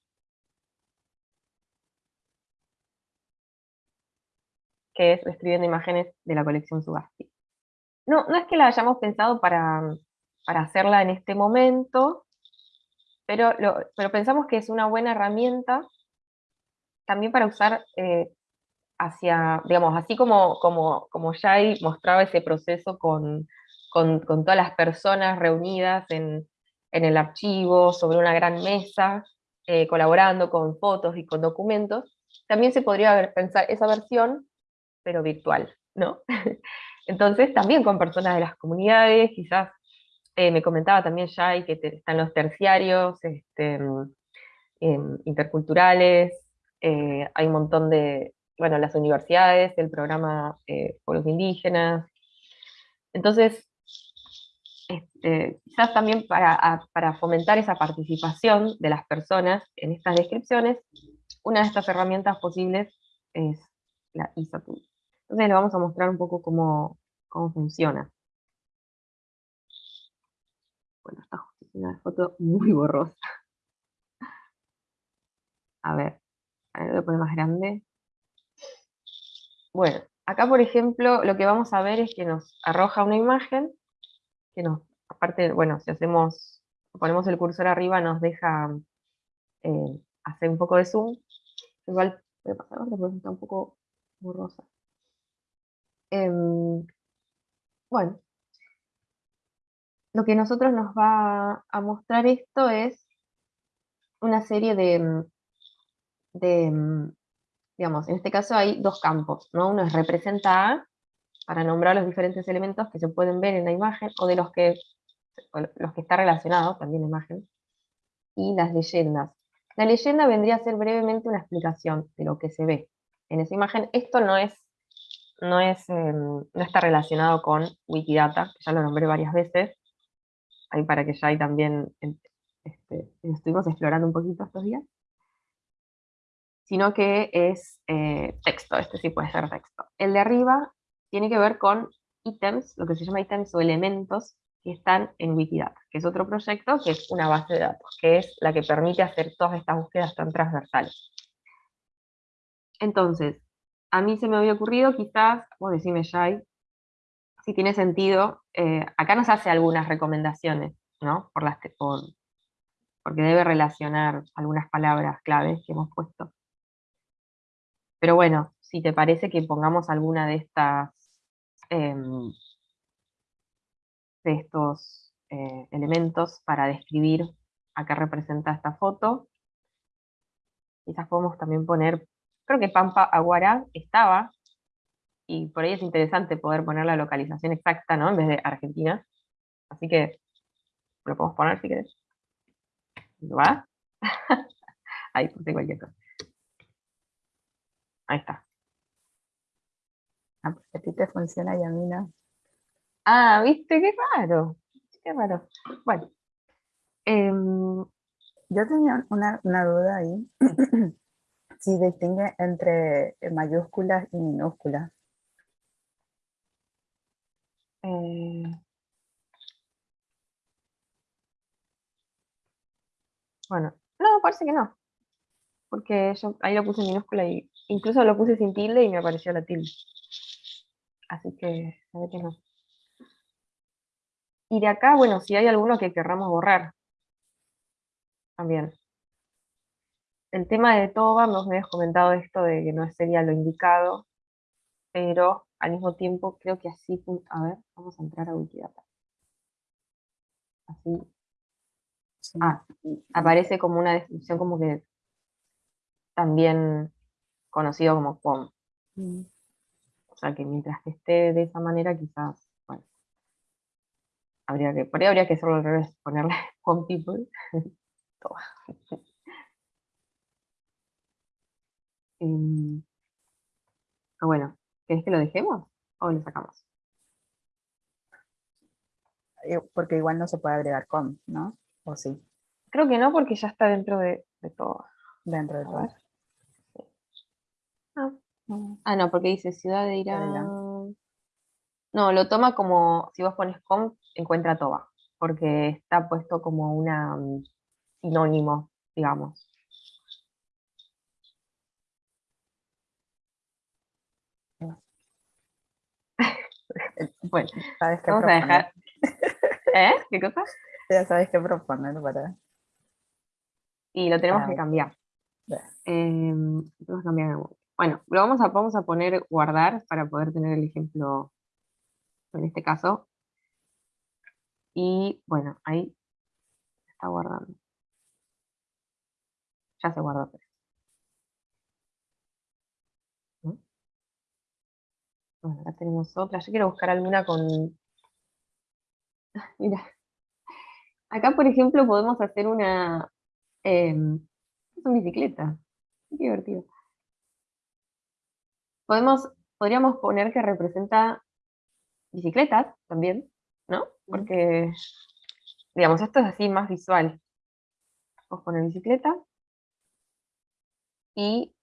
Que es Escribiendo Imágenes de la colección Subasti. No, no es que la hayamos pensado para, hacerla en este momento, pero, pero pensamos que es una buena herramienta también para usar eh, hacia, digamos, así como, como, como mostraba ese proceso con, todas las personas reunidas en, el archivo, sobre una gran mesa, eh, colaborando con fotos y con documentos, también se podría pensar esa versión pero virtual, ¿no? Entonces, también con personas de las comunidades, quizás eh, me comentaba también Jai que están los terciarios, este, em, interculturales, eh, hay un montón de, bueno, las universidades, el programa eh, Pueblos Indígenas. Entonces, este, quizás también para, para, fomentar esa participación de las personas en estas descripciones, una de estas herramientas posibles es la ISATUL. Entonces le vamos a mostrar un poco cómo, funciona. Bueno, está justo una foto muy borrosa. A ver, a ver, voy a más grande. Bueno, acá por ejemplo lo que vamos a ver es que nos arroja una imagen, que nos, aparte, bueno, si hacemos, ponemos el cursor arriba nos deja eh, hacer un poco de zoom. Igual voy a pasar porque está un poco borrosa. Em, bueno, lo que nosotros nos va a mostrar esto es una serie de, de, digamos, en este caso hay dos campos, ¿no? Uno es representar, para nombrar los diferentes elementos que se pueden ver en la imagen, o de los que, los que está relacionado también la imagen, y las leyendas. La leyenda vendría a ser brevemente una explicación de lo que se ve en esa imagen. Esto no es no, es, em, no está relacionado con Wikidata, ya lo nombré varias veces, ahí para que ya hay también, este, estuvimos explorando un poquito estos días, sino que es eh, texto, este sí puede ser texto. El de arriba tiene que ver con ítems, lo que se llama ítems o elementos que están en Wikidata, que es otro proyecto que es una base de datos, que es la que permite hacer todas estas búsquedas tan transversales. Entonces, a mí se me había ocurrido, quizás, vos decime Jai, si tiene sentido, eh, acá nos hace algunas recomendaciones, ¿no? Por las, por, porque debe relacionar algunas palabras claves que hemos puesto. Pero bueno, si te parece que pongamos alguna de estas, em, de estos eh, elementos para describir a qué representa esta foto, quizás podemos también poner Creo que Pampa Aguara estaba, y por ahí es interesante poder poner la localización exacta, ¿no? En vez de Argentina. Así que lo podemos poner si querés. ¿Va? Ahí puse cualquier cosa. Ahí está. Ah, a ti te funciona y a mí no. Ah, ¿viste? Qué raro. Qué raro. Bueno. Em, yo tenía una, una duda ahí. si distingue entre mayúsculas y minúsculas. Eh, bueno, no, parece que no. Porque yo ahí lo puse en minúscula y incluso lo puse sin tilde y me apareció la tilde. Así que se ve que no. Y de acá, bueno, si hay alguno que querramos borrar. También el tema de Toba, nos habías comentado esto de que no sería lo indicado, pero al mismo tiempo creo que así, a ver, vamos a entrar a Wikidata. Así. Ah, aparece como una descripción como que también conocido como POM. Mm. O sea que mientras que esté de esa manera, quizás, bueno, habría que, por ahí habría que hacerlo al revés, ponerle POM people. Em, ah, bueno, ¿querés que lo dejemos o lo sacamos? eh, porque igual no se puede agregar con, ¿no? ¿O sí? Creo que no, porque ya está dentro de, todo. Dentro de todo. Ah. Mm, Ah, no, porque dice ciudad de Irán. No, lo toma como, si vos pones com, encuentra Toba, porque está puesto como una mm, sinónimo, digamos. Bueno, ¿Sabes qué vamos a dejar. ¿Eh? ¿Qué cosa? Ya sabes qué proponer para... Y lo tenemos Para que cambiar. Lo tenemos que cambiar Bueno, lo vamos a, vamos a poner guardar para poder tener el ejemplo en este caso. Y bueno, ahí está guardando. Ya se guardó. pues. ¿No? Bueno, acá tenemos otra. Yo quiero buscar alguna con... Mira. Acá, por ejemplo, podemos hacer una... em, es una bicicleta. Qué divertido. Podemos, podríamos poner que representa bicicletas también, ¿no? Porque, digamos, esto es así más visual. Vamos a poner bicicleta. Y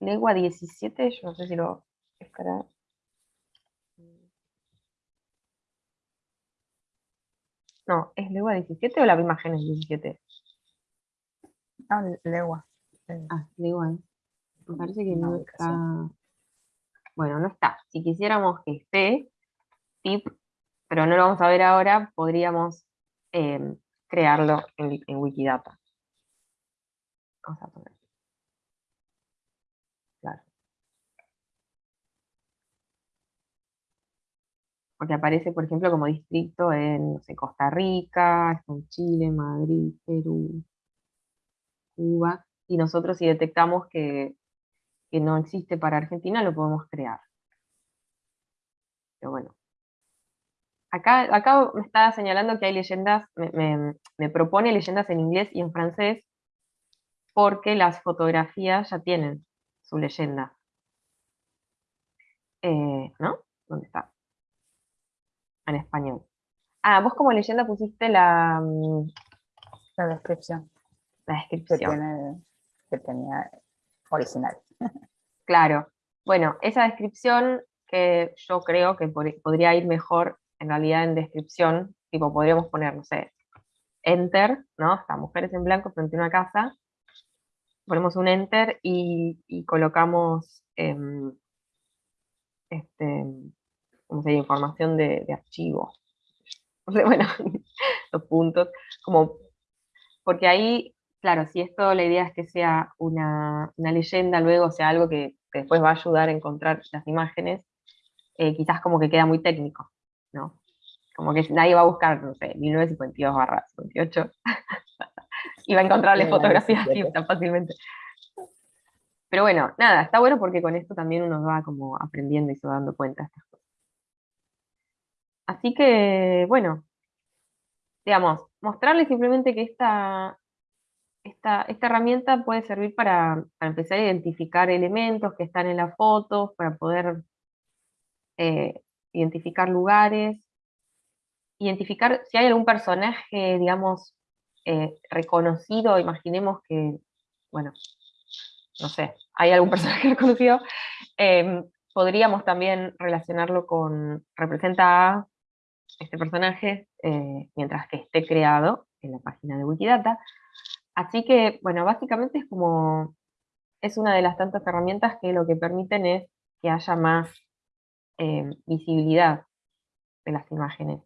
legua 17, yo no sé si lo estará. No, ¿es legua 17 o la imagen es 17? Ah, legua. Eh, Ah, legua. ¿eh? Me parece que no está. Bueno, no está. Si quisiéramos que esté, tip, pero no lo vamos a ver ahora, podríamos em, crearlo en, en Wikidata. Vamos a poner. Claro. Porque aparece, por ejemplo, como distrito en Costa Rica, en Chile, Madrid, Perú, Cuba. Y nosotros si detectamos que, que no existe para Argentina, lo podemos crear. Pero bueno. Acá, acá me está señalando que hay leyendas, me, me- me propone leyendas en inglés y en francés, porque las fotografías ya tienen su leyenda. Eh, ¿No? ¿Dónde está? En español. Ah, vos como leyenda pusiste la, mm, La descripción la que, descripción. tiene, que tenía original. Claro. Bueno, esa descripción que yo creo que por- podría ir mejor en realidad en descripción, tipo podríamos poner, no sé, enter, ¿no? Está mujeres en blanco frente a una casa, ponemos un enter y, y colocamos em, este, ¿cómo se dice? información de, de archivo. O sea, bueno, los puntos, como, porque ahí, claro, si esto la idea es que sea una, una leyenda, luego sea algo que, que después va a ayudar a encontrar las imágenes, eh, quizás como que queda muy técnico, ¿no? Como que nadie va a buscar, no sé, 1952 barra 58 y va a encontrarle fotografías así 17. tan fácilmente. Pero bueno, nada, está bueno porque con esto también uno va como aprendiendo y se va dando cuenta de estas cosas. Así que, bueno, digamos, mostrarles simplemente que esta, esta, esta herramienta puede servir para, para empezar a identificar elementos que están en las fotos, para poder eh, identificar lugares, identificar si hay algún personaje, digamos, eh, reconocido, imaginemos que, bueno, no sé, hay algún personaje reconocido, em, podríamos también relacionarlo con, representa a este personaje, eh, mientras que esté creado en la página de Wikidata. Así que, bueno, básicamente es como, es una de las tantas herramientas que lo que permiten es que haya más em, visibilidad de las imágenes.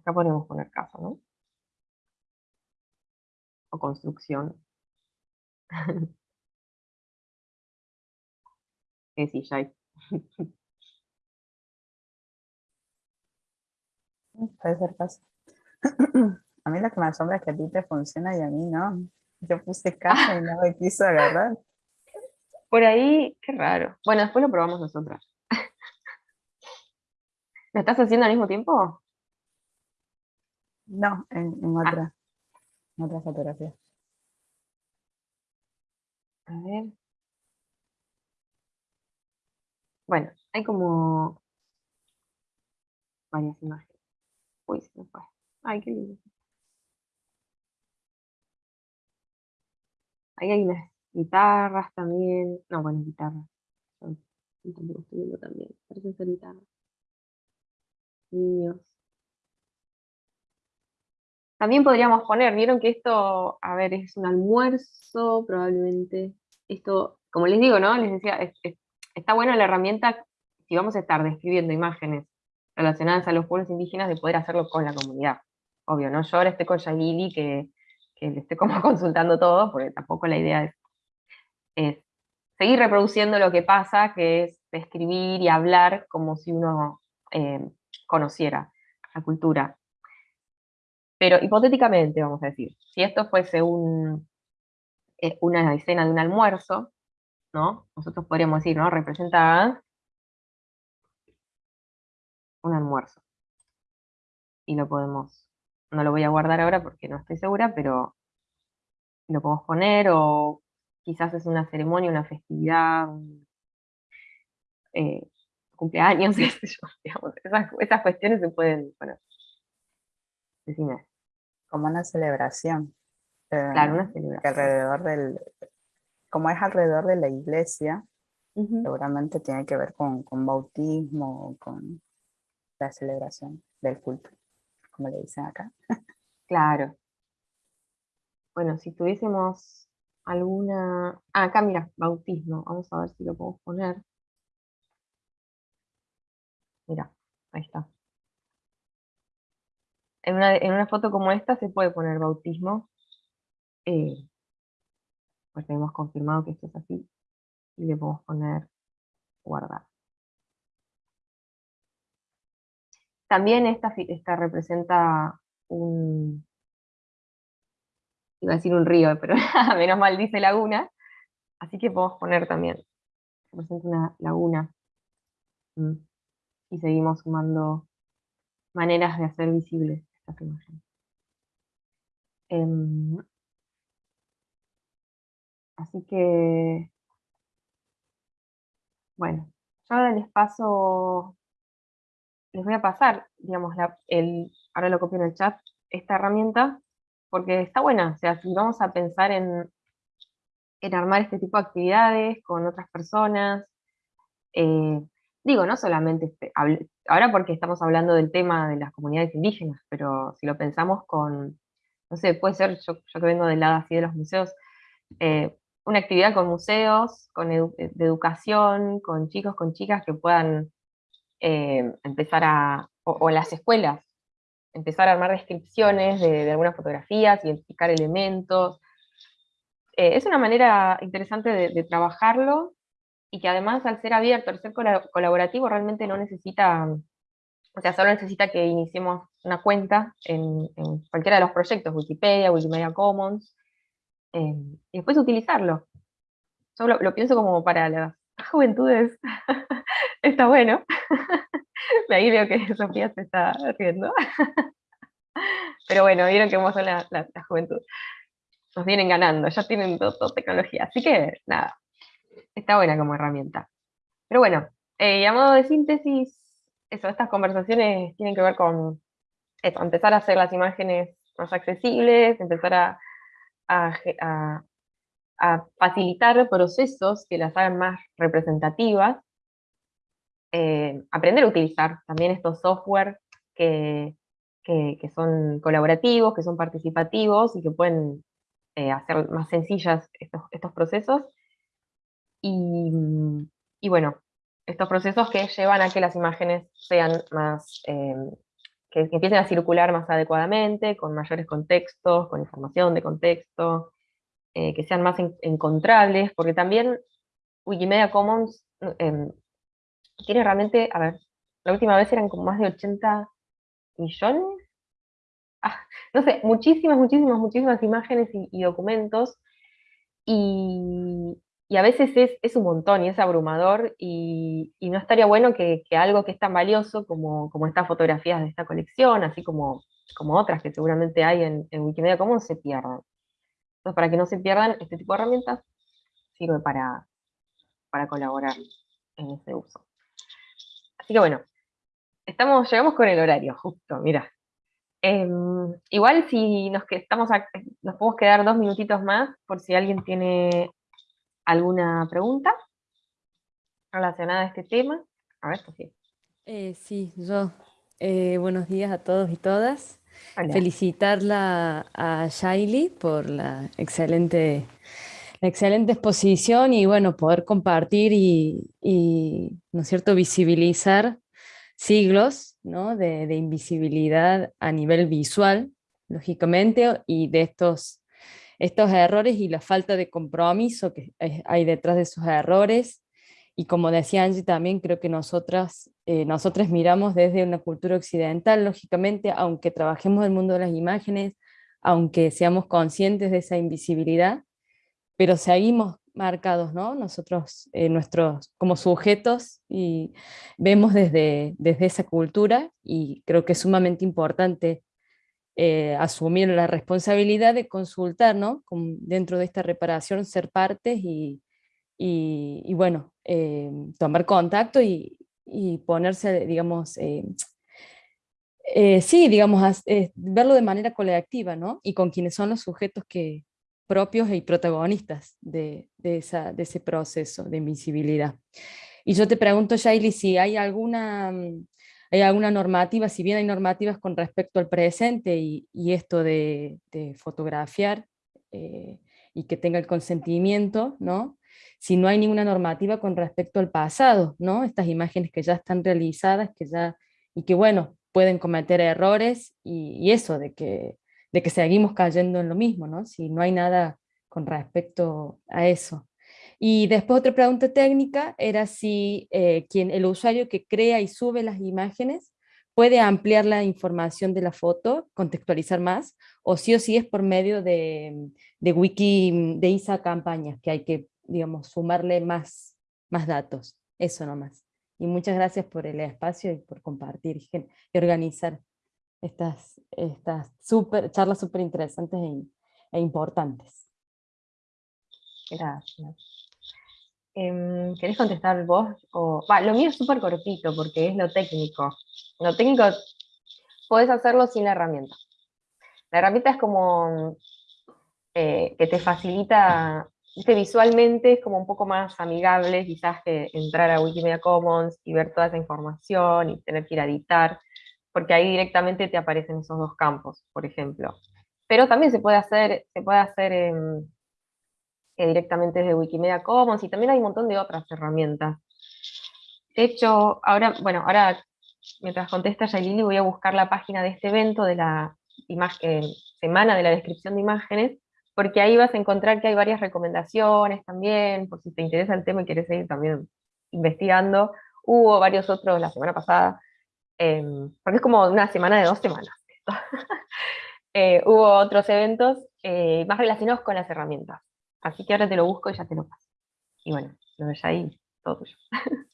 Acá podemos poner casa, ¿no? O construcción. Eh, sí, ya. Puede ser caso. A mí lo que me asombra es que a ti te funciona y a mí no. Yo puse casa y no me quiso agarrar. Por ahí, qué raro. Bueno, después lo probamos nosotras. ¿Lo estás haciendo al mismo tiempo? No, en, en otra, en otra fotografía. A ver. Bueno, hay como... varias imágenes. Uy, se me fue. Ay, qué lindo. Ahí hay unas guitarras también. No, bueno, guitarras. Estoy viendo también. Parecen ser guitarras. Niños. También podríamos poner, vieron que esto, a ver, es un almuerzo, probablemente. Esto, como les digo, ¿no? Les decía, está buena la herramienta si vamos a estar describiendo imágenes relacionadas a los pueblos indígenas, de poder hacerlo con la comunidad. Obvio, ¿no? Yo ahora estoy con Yailili, que, le esté como consultando todo, porque tampoco la idea es, seguir reproduciendo lo que pasa, que es describir y hablar como si uno eh, conociera la cultura. Pero hipotéticamente, vamos a decir, si esto fuese eh, una escena de un almuerzo, ¿no? Nosotros podríamos decir, ¿no? Representada un almuerzo. Y lo podemos, no lo voy a guardar ahora porque no estoy segura, pero lo podemos poner o quizás es una ceremonia, una festividad, eh, cumpleaños, esas, cuestiones se pueden, bueno, decime como una celebración. claro, una eh, celebración. alrededor del, como es alrededor de la iglesia, seguramente tiene que ver con, con bautismo, con la celebración del culto, como le dicen acá. Claro. Bueno, si tuviésemos alguna... Ah, acá mira, bautismo. Vamos a ver si lo podemos poner. Mira, ahí está. En una, foto como esta se puede poner bautismo, eh, pues hemos confirmado que esto es así, y le podemos poner guardar. También esta, esta representa un, iba a decir un río, pero menos mal dice laguna, así que podemos poner también, representa una laguna, mm, y seguimos sumando maneras de hacer visibles Em, así que, bueno, yo ahora les paso, les voy a pasar, digamos, el, ahora lo copio en el chat, esta herramienta, porque está buena, o sea, si vamos a pensar en, en armar este tipo de actividades con otras personas, eh, digo, no solamente, este, ahora porque estamos hablando del tema de las comunidades indígenas, pero si lo pensamos con, no sé, puede ser, yo, que vengo del lado así de los museos, eh, una actividad con museos, con de educación, con chicos, con chicas que puedan eh, empezar a, o, en las escuelas, empezar a armar descripciones de, algunas fotografías, identificar elementos. Eh, es una manera interesante de trabajarlo y que además al ser abierto, al ser colaborativo, realmente no necesita, o sea, solo necesita que iniciemos una cuenta en, cualquiera de los proyectos, Wikipedia, Wikimedia Commons, eh, y después utilizarlo. Yo lo, pienso como para las juventudes, está bueno. Ahí veo que Sofía se está riendo. Pero bueno, vieron que vamos son la, la, juventud. Nos vienen ganando, ya tienen todo tecnología. Así que, nada, está buena como herramienta. Pero bueno, eh, a modo de síntesis, eso, estas conversaciones tienen que ver con empezar a hacer las imágenes más accesibles, empezar a, a, facilitar procesos que las hagan más representativas, eh, aprender a utilizar también estos software que, que, son colaborativos, que son participativos y que pueden eh, hacer más sencillas estos, estos procesos, y, bueno, estos procesos que llevan a que las imágenes sean más, eh, que, empiecen a circular más adecuadamente, con mayores contextos, con información de contexto, que sean más encontrables, porque también Wikimedia Commons tiene realmente, a ver, la última vez eran como más de 80 millones, ah, no sé, muchísimas, muchísimas, muchísimas imágenes y documentos, y, a veces es, un montón y es abrumador y, no estaría bueno que, algo que es tan valioso como, como estas fotografías de esta colección, así como, como otras que seguramente hay en, Wikimedia Commons, se pierdan. Entonces, para que no se pierdan, este tipo de herramientas sirve para, para colaborar en ese uso. Así que bueno, estamos, llegamos con el horario, justo, mira. Em, igual si nos, que estamos nos podemos quedar dos minutitos más por si alguien tiene alguna pregunta relacionada a este tema. A ver, Sofía. Eh, sí, yo. Eh, buenos días a todos y todas. Felicitarla a Shaili por la excelente excelente exposición y bueno, poder compartir y, ¿no es cierto?, visibilizar siglos ¿no? de, invisibilidad a nivel visual, lógicamente, y de estos, estos errores y la falta de compromiso que hay detrás de esos errores. Y como decía Angie también, creo que nosotras, eh, nosotras miramos desde una cultura occidental, lógicamente, aunque trabajemos el mundo de las imágenes, aunque seamos conscientes de esa invisibilidad, pero seguimos marcados, ¿no? Nosotros, eh, nuestros, como sujetos, y vemos desde, desde esa cultura, y creo que es sumamente importante eh, asumir la responsabilidad de consultar, ¿no? dentro de esta reparación, ser partes y, y, bueno, eh, tomar contacto y, y ponerse, digamos, sí, digamos, verlo de manera colectiva, ¿no? Y con quienes son los sujetos que, propios y protagonistas de, ese proceso de invisibilidad. Y yo te pregunto, Shaili, si hay alguna, mm, hay alguna normativa, si bien hay normativas con respecto al presente y, esto de, fotografiar eh, y que tenga el consentimiento, ¿no? si no hay ninguna normativa con respecto al pasado, ¿no? estas imágenes que ya están realizadas que ya, y que bueno, pueden cometer errores y eso de que de que seguimos cayendo en lo mismo, ¿no? Si no hay nada con respecto a eso. Y después otra pregunta técnica era si eh, quien, el usuario que crea y sube las imágenes puede ampliar la información de la foto, contextualizar más, o sí o sí es por medio de, wiki, de ISA campañas, que hay que, digamos, sumarle más, más datos. Eso nomás. Y muchas gracias por el espacio y por compartir y organizar estas, estas super, charlas súper interesantes e, e, importantes. Gracias. Eh, ¿Querés contestar vos? O, lo mío es súper cortito porque es lo técnico. Lo técnico podés hacerlo sin la herramienta. La herramienta es como eh, que te facilita, visualmente es como un poco más amigable quizás que entrar a Wikimedia Commons y ver toda esa información y tener que ir a editar porque ahí directamente te aparecen esos dos campos, por ejemplo. Pero también se puede hacer, se puede hacer eh, directamente desde Wikimedia Commons, y también hay un montón de otras herramientas. De hecho, ahora, bueno, ahora, mientras contesta Yailili, voy a buscar la página de este evento, de la imagen, Semana de la Descripción de Imágenes, porque ahí vas a encontrar que hay varias recomendaciones también, por si te interesa el tema y quieres seguir también investigando. Hubo varios otros la semana pasada, Em, porque es como una semana de dos semanas. Eh, hubo otros eventos eh, más relacionados con las herramientas. Así que ahora te lo busco y ya te lo paso. Y bueno, lo ves ahí, todo tuyo.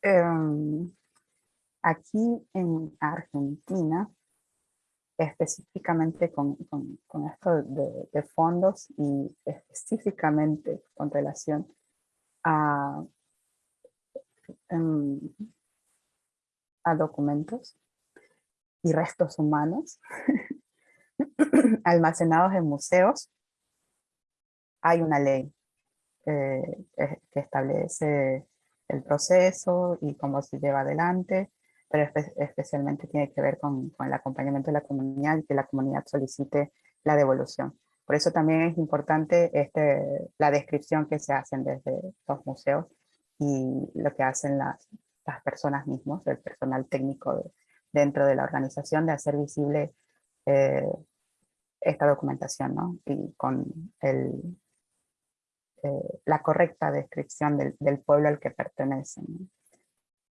Em, aquí en Argentina, específicamente con, esto de, de, fondos y específicamente con relación a a documentos y restos humanos almacenados en museos, hay una ley eh, que establece el proceso y cómo se lleva adelante, pero especialmente tiene que ver con, con, el acompañamiento de la comunidad y que la comunidad solicite la devolución. Por eso también es importante este, la descripción que se hacen desde los museos y lo que hacen las, las personas mismas, el personal técnico dentro de la organización, de hacer visible eh, esta documentación, ¿no? Y con el, eh, la correcta descripción del, del, pueblo al que pertenecen.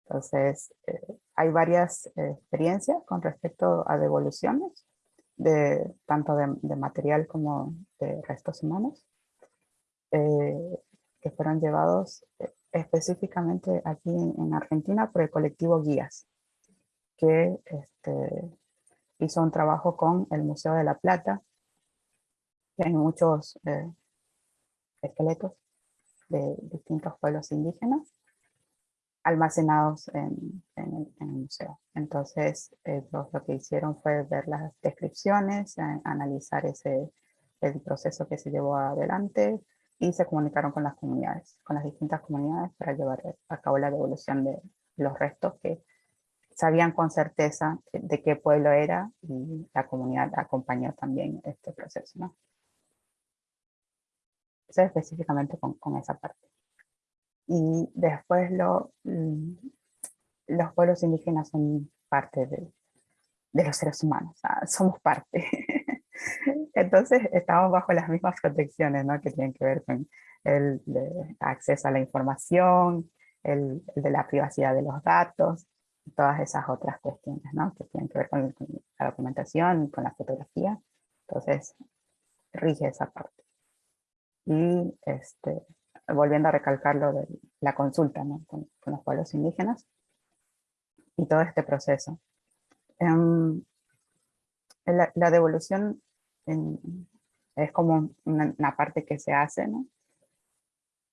Entonces, eh, hay varias experiencias con respecto a devoluciones, de, tanto de, de material como de restos humanos, que fueron llevados específicamente aquí en, Argentina por el colectivo Guías, que este, hizo un trabajo con el Museo de la Plata, hay muchos eh, esqueletos de distintos pueblos indígenas. almacenados en, el museo. Entonces, lo que hicieron fue ver las descripciones, analizar ese, el proceso que se llevó adelante y se comunicaron con las comunidades, con las distintas comunidades para llevar a cabo la devolución de los restos que sabían con certeza de qué pueblo era y la comunidad acompañó también este proceso. ¿no? Eso específicamente con, con, esa parte. Y después lo, mm, los pueblos indígenas son parte de, de los seres humanos, somos parte. Entonces estamos bajo las mismas protecciones ¿no? que tienen que ver con el acceso a la información, el, el de la privacidad de los datos, todas esas otras cuestiones, ¿no? Que tienen que ver con, la documentación, con la fotografía. Entonces, rige esa parte. Y este, volviendo a recalcar lo de la consulta ¿no? con, los pueblos indígenas y todo este proceso. Um, la, la, devolución en, es como una, una, parte que se hace, ¿no?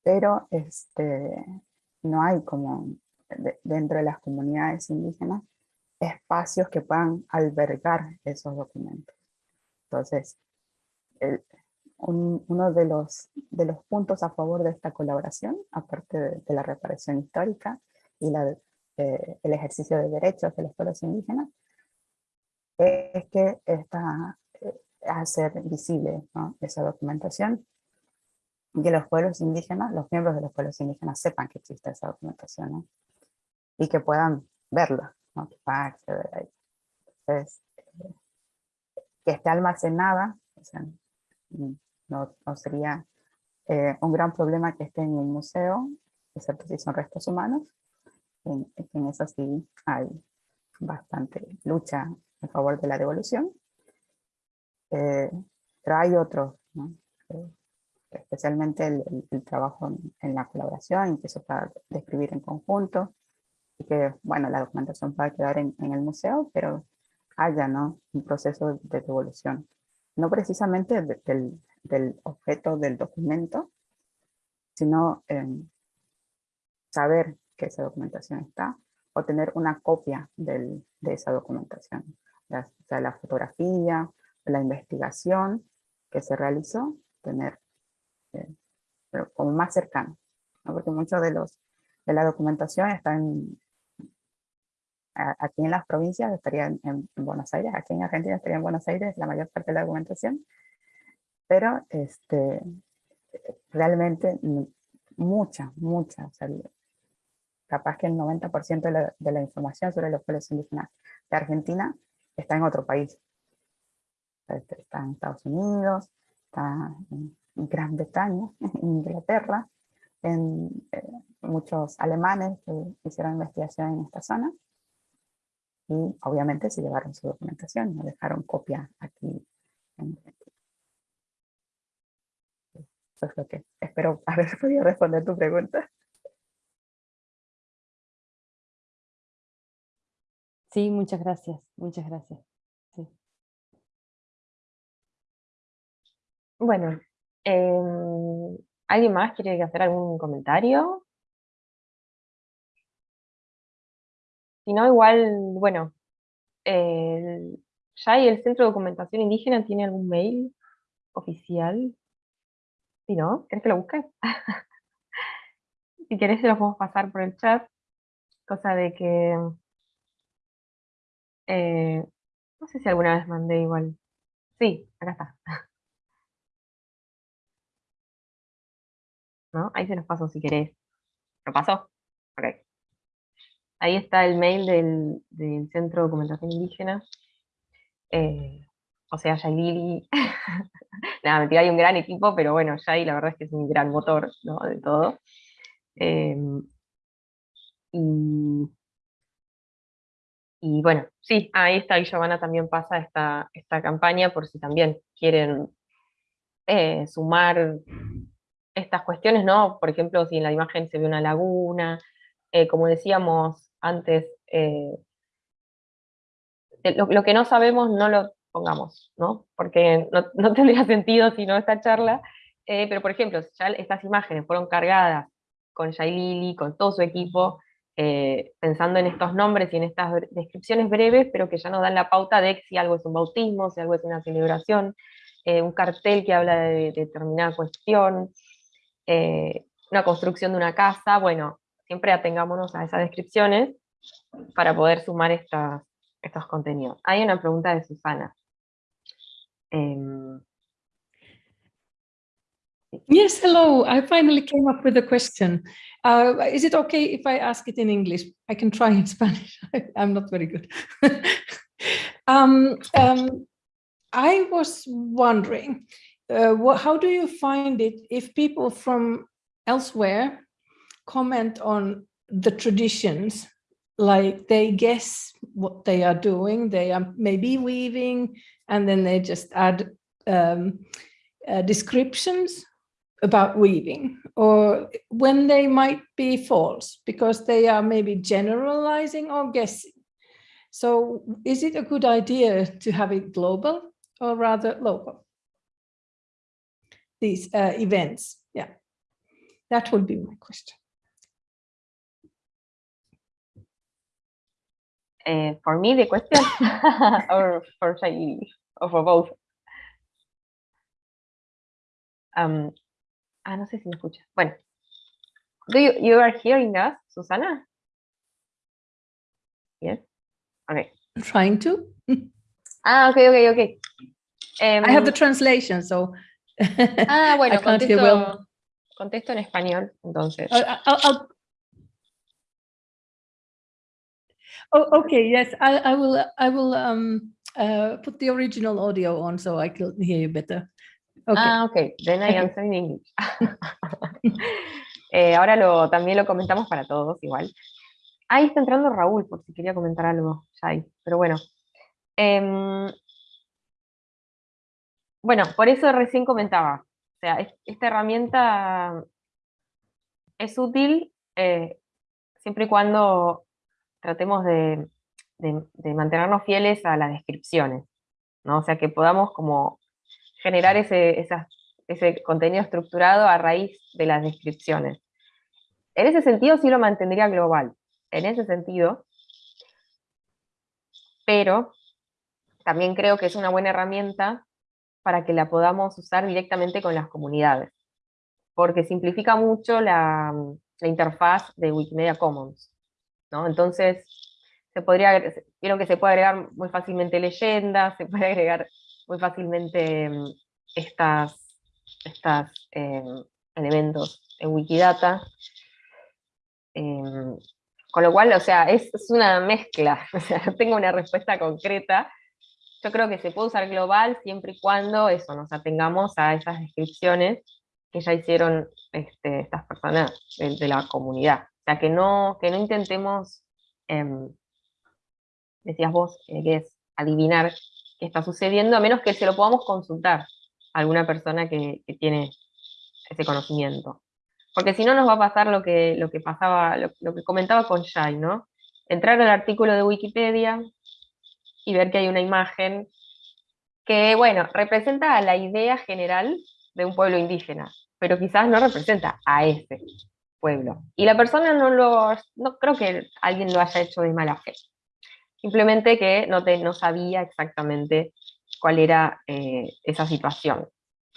pero este, no hay como dentro de las comunidades indígenas espacios que puedan albergar esos documentos. Entonces, uno de los, de los puntos a favor de esta colaboración, aparte de, la reparación histórica y la, eh, el ejercicio de derechos de los pueblos indígenas, es que está eh, hacer visible esa documentación y que los pueblos indígenas, los miembros de los pueblos indígenas sepan que existe esa documentación. ¿no? y que puedan verlo, ¿no? que puedan acceder a Entonces, eh, que esté almacenada, o sea, no, no, sería eh, un gran problema que esté en un museo, excepto si son restos humanos, en, en eso sí hay bastante lucha en favor de la devolución. Eh, pero hay otros, ¿no? especialmente el, el, trabajo en, en, la colaboración, que se pueda describir en conjunto, y que, bueno, la documentación pueda quedar en, en el museo, pero haya, ¿no? Un proceso de devolución. No precisamente del, del, objeto del documento, sino saber que esa documentación está, o tener una copia del, de esa documentación. Ya sea la fotografía, la investigación que se realizó, tener eh, pero como más cercano, ¿no? porque mucho de, los, de la documentación está en, aquí en las provincias estaría en, Buenos Aires, aquí en Argentina estaría en Buenos Aires la mayor parte de la documentación, pero este, realmente mucha, mucha, capaz que el 90% de de la, información sobre los pueblos indígenas de Argentina está en otro país. Este, está en Estados Unidos, está en Gran Bretaña, en Inglaterra, en eh, muchos alemanes que hicieron investigación en esta zona, y obviamente se llevaron su documentación, no dejaron copia aquí Eso es lo que espero haber podido responder tu pregunta. Sí, muchas gracias, muchas gracias. Bueno, eh, ¿alguien más quiere hacer algún comentario? Si no, igual, bueno, ¿ya hay el Centro de Documentación Indígena tiene algún mail oficial? Si no, ¿querés que lo busques? si querés se lo podemos pasar por el chat, cosa de que... Eh, no sé si alguna vez mandé igual. Sí, acá está. Ahí se los paso si querés. ¿Lo pasó? Ok. Ahí está el mail del, Centro de Documentación Indígena. Eh, o sea, Yailili, nada, mentira, hay un gran equipo, pero bueno, Yay la verdad es que es un gran motor de todo. Em, y, bueno, sí, ahí está, y Giovanna también pasa esta, esta campaña por si también quieren eh, sumar estas cuestiones, ¿no? Por ejemplo, si en la imagen se ve una laguna, eh, como decíamos, antes, eh, lo, que no sabemos no lo pongamos, ¿no? Porque no, tendría sentido si no esta charla, eh, pero por ejemplo, ya estas imágenes fueron cargadas con Lili, con todo su equipo, eh, pensando en estos nombres y en estas descripciones breves, pero que ya nos dan la pauta de si algo es un bautismo, si algo es una celebración, eh, un cartel que habla de, determinada cuestión, eh, una construcción de una casa, bueno, siempre atengámonos a esas descripciones para poder sumar estos contenidos. Hay una pregunta de Susana. Em, Yes, hello. I finally came up with a question. Uh, is it okay if I ask it in English? I can try in Spanish. I'm not very good. um, um, I was wondering, uh, what, how do you find it if people from elsewhere comment on the traditions, like they guess what they are doing, they are maybe weaving, and then they just add um, uh, descriptions about weaving or when they might be false because they are maybe generalizing or guessing. So is it a good idea to have it global or rather local? These uh, events, yeah, that would be my question. Uh, for me, the question, or for Shaili, or for both? Um, Ah, no sé si me escucha. Bueno. Do you, you are hearing us, Susana? Yes? Okay. I'm trying to. ah, okay, okay, okay. Um, I have the translation, so. Ah, bueno, contesto, well. contesto en español, entonces. I'll, I'll, oh, okay, yes, I, I will, I will um, uh, put the original audio on so I can hear you better. Ah, ok, then I answer in English. eh, ahora lo, también lo comentamos para todos igual. Ahí está entrando Raúl, por si quería comentar algo, pero bueno. Eh, bueno, por eso recién comentaba, o sea, esta herramienta es útil eh, siempre y cuando tratemos de, mantenernos fieles a las descripciones, ¿no? O sea, que podamos como generar ese, ese contenido estructurado a raíz de las descripciones. En ese sentido sí lo mantendría global, en ese sentido, pero también creo que es una buena herramienta para que la podamos usar directamente con las comunidades, porque simplifica mucho la, la interfaz de Wikimedia Commons. ¿no? Entonces, se podría, quiero que se puede agregar muy fácilmente leyendas, se puede agregar muy fácilmente mm, estas, estas em, elementos en Wikidata. Em, con lo cual, o sea, es, una mezcla, o sea, no tengo una respuesta concreta. Yo creo que se puede usar global siempre y cuando eso, nos atengamos a esas descripciones que ya hicieron este, estas personas de, la comunidad. O sea, que no, que no intentemos, em, decías vos, eh, que es adivinar qué está sucediendo, a menos que se lo podamos consultar a alguna persona que, tiene ese conocimiento. Porque si no nos va a pasar lo que, lo que pasaba, lo, que comentaba con Shai, ¿no? Entrar al artículo de Wikipedia y ver que hay una imagen que, bueno, representa la idea general de un pueblo indígena, pero quizás no representa a ese pueblo. Y la persona no lo, no creo que alguien lo haya hecho de mala fe simplemente que no, no sabía exactamente cuál era eh, esa situación.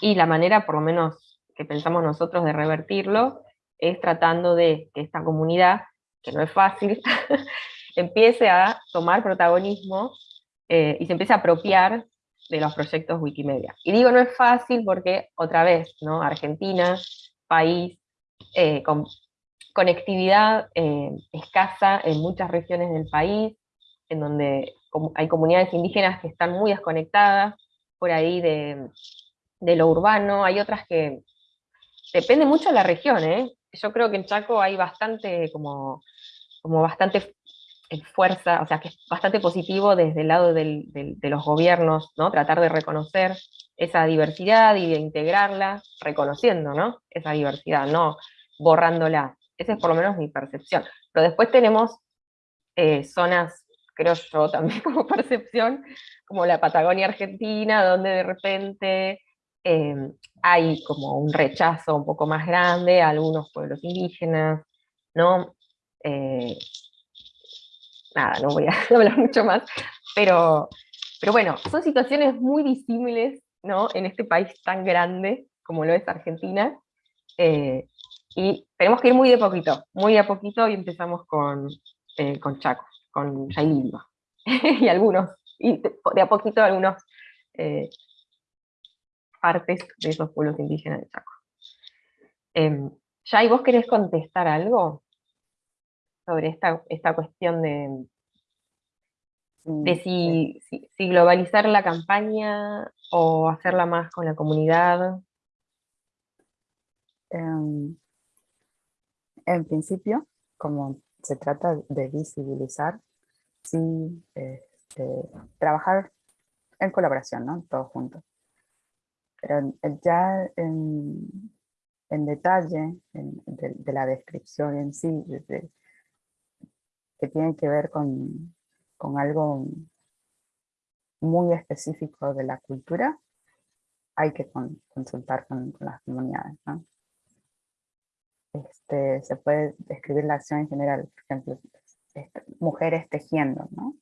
Y la manera, por lo menos que pensamos nosotros de revertirlo, es tratando de que esta comunidad, que no es fácil, empiece a tomar protagonismo eh, y se empiece a apropiar de los proyectos Wikimedia. Y digo no es fácil porque, otra vez, ¿no? Argentina, país eh, con conectividad escasa en muchas regiones del país, en donde hay comunidades indígenas que están muy desconectadas por ahí de, lo urbano, hay otras que depende mucho de la región, ¿eh? yo creo que en Chaco hay bastante como, como bastante eh, fuerza, o sea que es bastante positivo desde el lado de los gobiernos, ¿no? tratar de reconocer esa diversidad y de integrarla, reconociendo ¿no? esa diversidad, no borrándola. Esa es por lo menos mi percepción. Pero después tenemos eh, zonas creo yo también como percepción, como la Patagonia Argentina, donde de repente em, hay como un rechazo un poco más grande a algunos pueblos indígenas, ¿no? Eh, nada, no voy a hablar mucho más, pero, pero bueno, son situaciones muy disímiles ¿no? en este país tan grande como lo es Argentina, eh, y tenemos que ir muy de poquito, muy de a poquito, y empezamos con, eh, con Chaco, con Yailima, y algunos, y de a poquito algunos eh, partes de esos pueblos indígenas de Chaco. Eh, Yay, ¿vos querés contestar algo sobre esta, esta cuestión de, de si, si, globalizar la campaña o hacerla más con la comunidad? Em, en principio, como se trata de visibilizar, sí, este, trabajar en colaboración, ¿no? Todos juntos. Pero ya en, en detalle de, la descripción en sí, que tiene que ver con, con algo muy específico de la cultura, hay que consultar con, las comunidades. ¿no? Este, se puede describir la acción en general, por ejemplo, este, mujeres tejiendo, ¿no?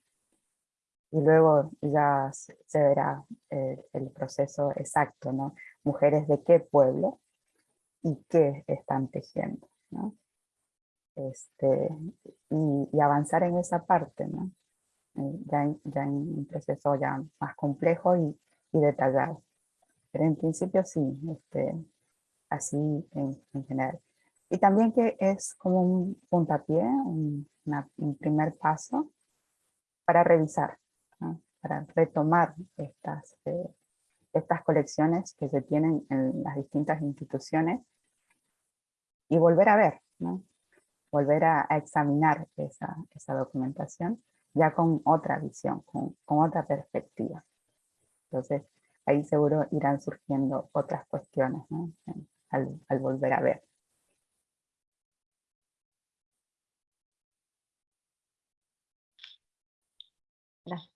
Y luego ya se verá el, el proceso exacto, ¿no? Mujeres de qué pueblo, y qué están tejiendo. ¿no? Este, y, avanzar en esa parte, ¿no? Eh, ya, ya, en, un proceso ya más complejo y, y, detallado. Pero en principio sí, este, así en, en, general. Y también que es como un puntapié, un, un primer paso para revisar, ¿no? para retomar estas, eh, estas colecciones que se tienen en las distintas instituciones y volver a ver, ¿no? Volver a, examinar esa, esa, documentación ya con otra visión, con, otra perspectiva. Entonces, ahí seguro irán surgiendo otras cuestiones al, al volver a ver. Gracias.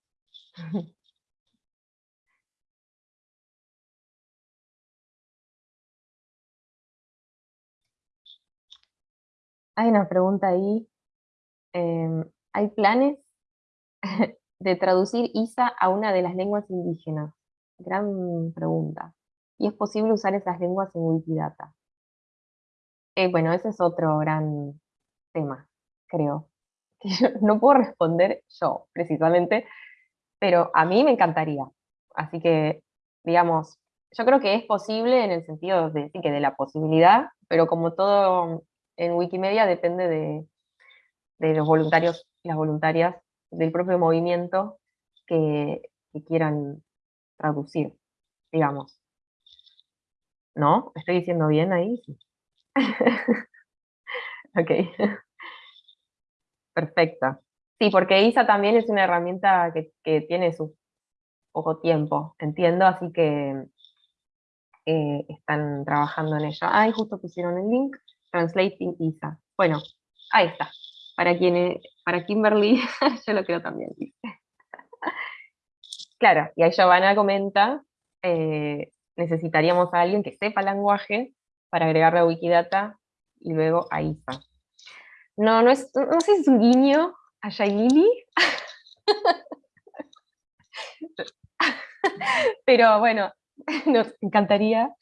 Hay una pregunta ahí. Em, ¿Hay planes de traducir ISA a una de las lenguas indígenas? Gran pregunta. ¿Y es posible usar esas lenguas en Wikidata? Eh, bueno, ese es otro gran tema, creo. no puedo responder yo, precisamente, pero a mí me encantaría. Así que, digamos, yo creo que es posible en el sentido de, que de la posibilidad, pero como todo en Wikimedia depende de, los voluntarios las voluntarias del propio movimiento que, quieran traducir, digamos. ¿No? ¿Estoy diciendo bien ahí? ok. Perfecto. Sí, porque ISA también es una herramienta que, tiene su poco tiempo, entiendo, así que eh, están trabajando en ella. Ah, justo pusieron el link. Translating ISA. Bueno, ahí está. Para, quien, para Kimberly, yo lo creo también. claro, y ahí Giovanna comenta, eh, necesitaríamos a alguien que sepa lenguaje para agregarle a Wikidata y luego a ISA. No, no, es, no sé si es un guiño a Shailili, pero bueno, nos encantaría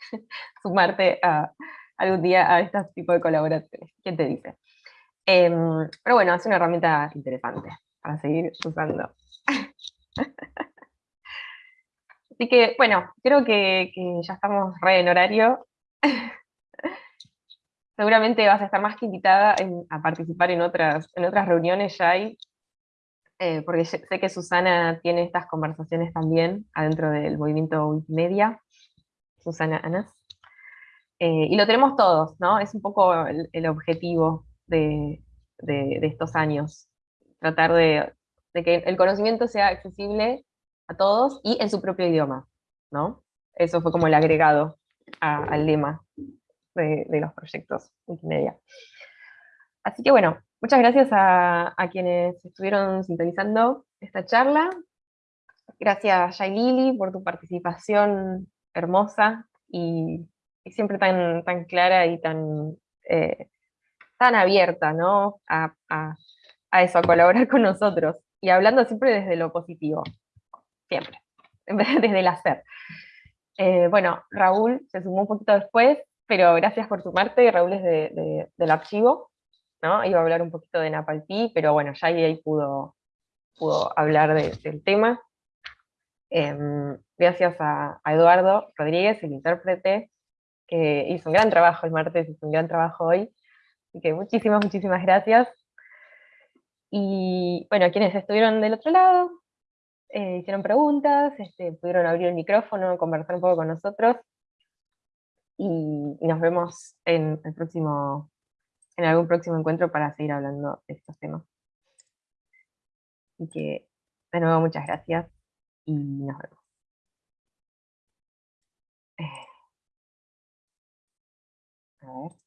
sumarte a, algún día a este tipo de colaboraciones. ¿Quién te dice? Em, pero bueno, es una herramienta interesante para seguir usando. Así que, bueno, creo que, ya estamos re en horario. Seguramente vas a estar más que invitada a participar en otras, en otras reuniones ya hay, eh, porque sé que Susana tiene estas conversaciones también adentro del movimiento Wikimedia. Susana Anas. Eh, y lo tenemos todos, ¿no? Es un poco el, objetivo de, estos años, tratar de, que el conocimiento sea accesible a todos y en su propio idioma, ¿no? Eso fue como el agregado al lema de, los proyectos Wikimedia. Así que bueno, muchas gracias a, quienes estuvieron sintonizando esta charla. Gracias, Lili por tu participación hermosa y y siempre tan, tan clara y tan, eh, tan abierta, ¿no? A, a eso, a colaborar con nosotros. Y hablando siempre desde lo positivo, siempre, desde el hacer. Eh, bueno, Raúl se sumó un poquito después, pero gracias por sumarte, Raúl es de, del archivo, ¿no? Iba a hablar un poquito de Napalpí, pero bueno, ya ahí pudo, pudo hablar del tema. Em, gracias a, Eduardo Rodríguez, el intérprete, que hizo un gran trabajo el martes, hizo un gran trabajo hoy. Así que muchísimas, muchísimas gracias. Y bueno, quienes estuvieron del otro lado, eh, hicieron preguntas, este, pudieron abrir el micrófono, conversar un poco con nosotros, y, nos vemos en, el próximo, en algún próximo encuentro para seguir hablando de estos temas. Y que, de nuevo, muchas gracias, y nos vemos. Eh. A ver.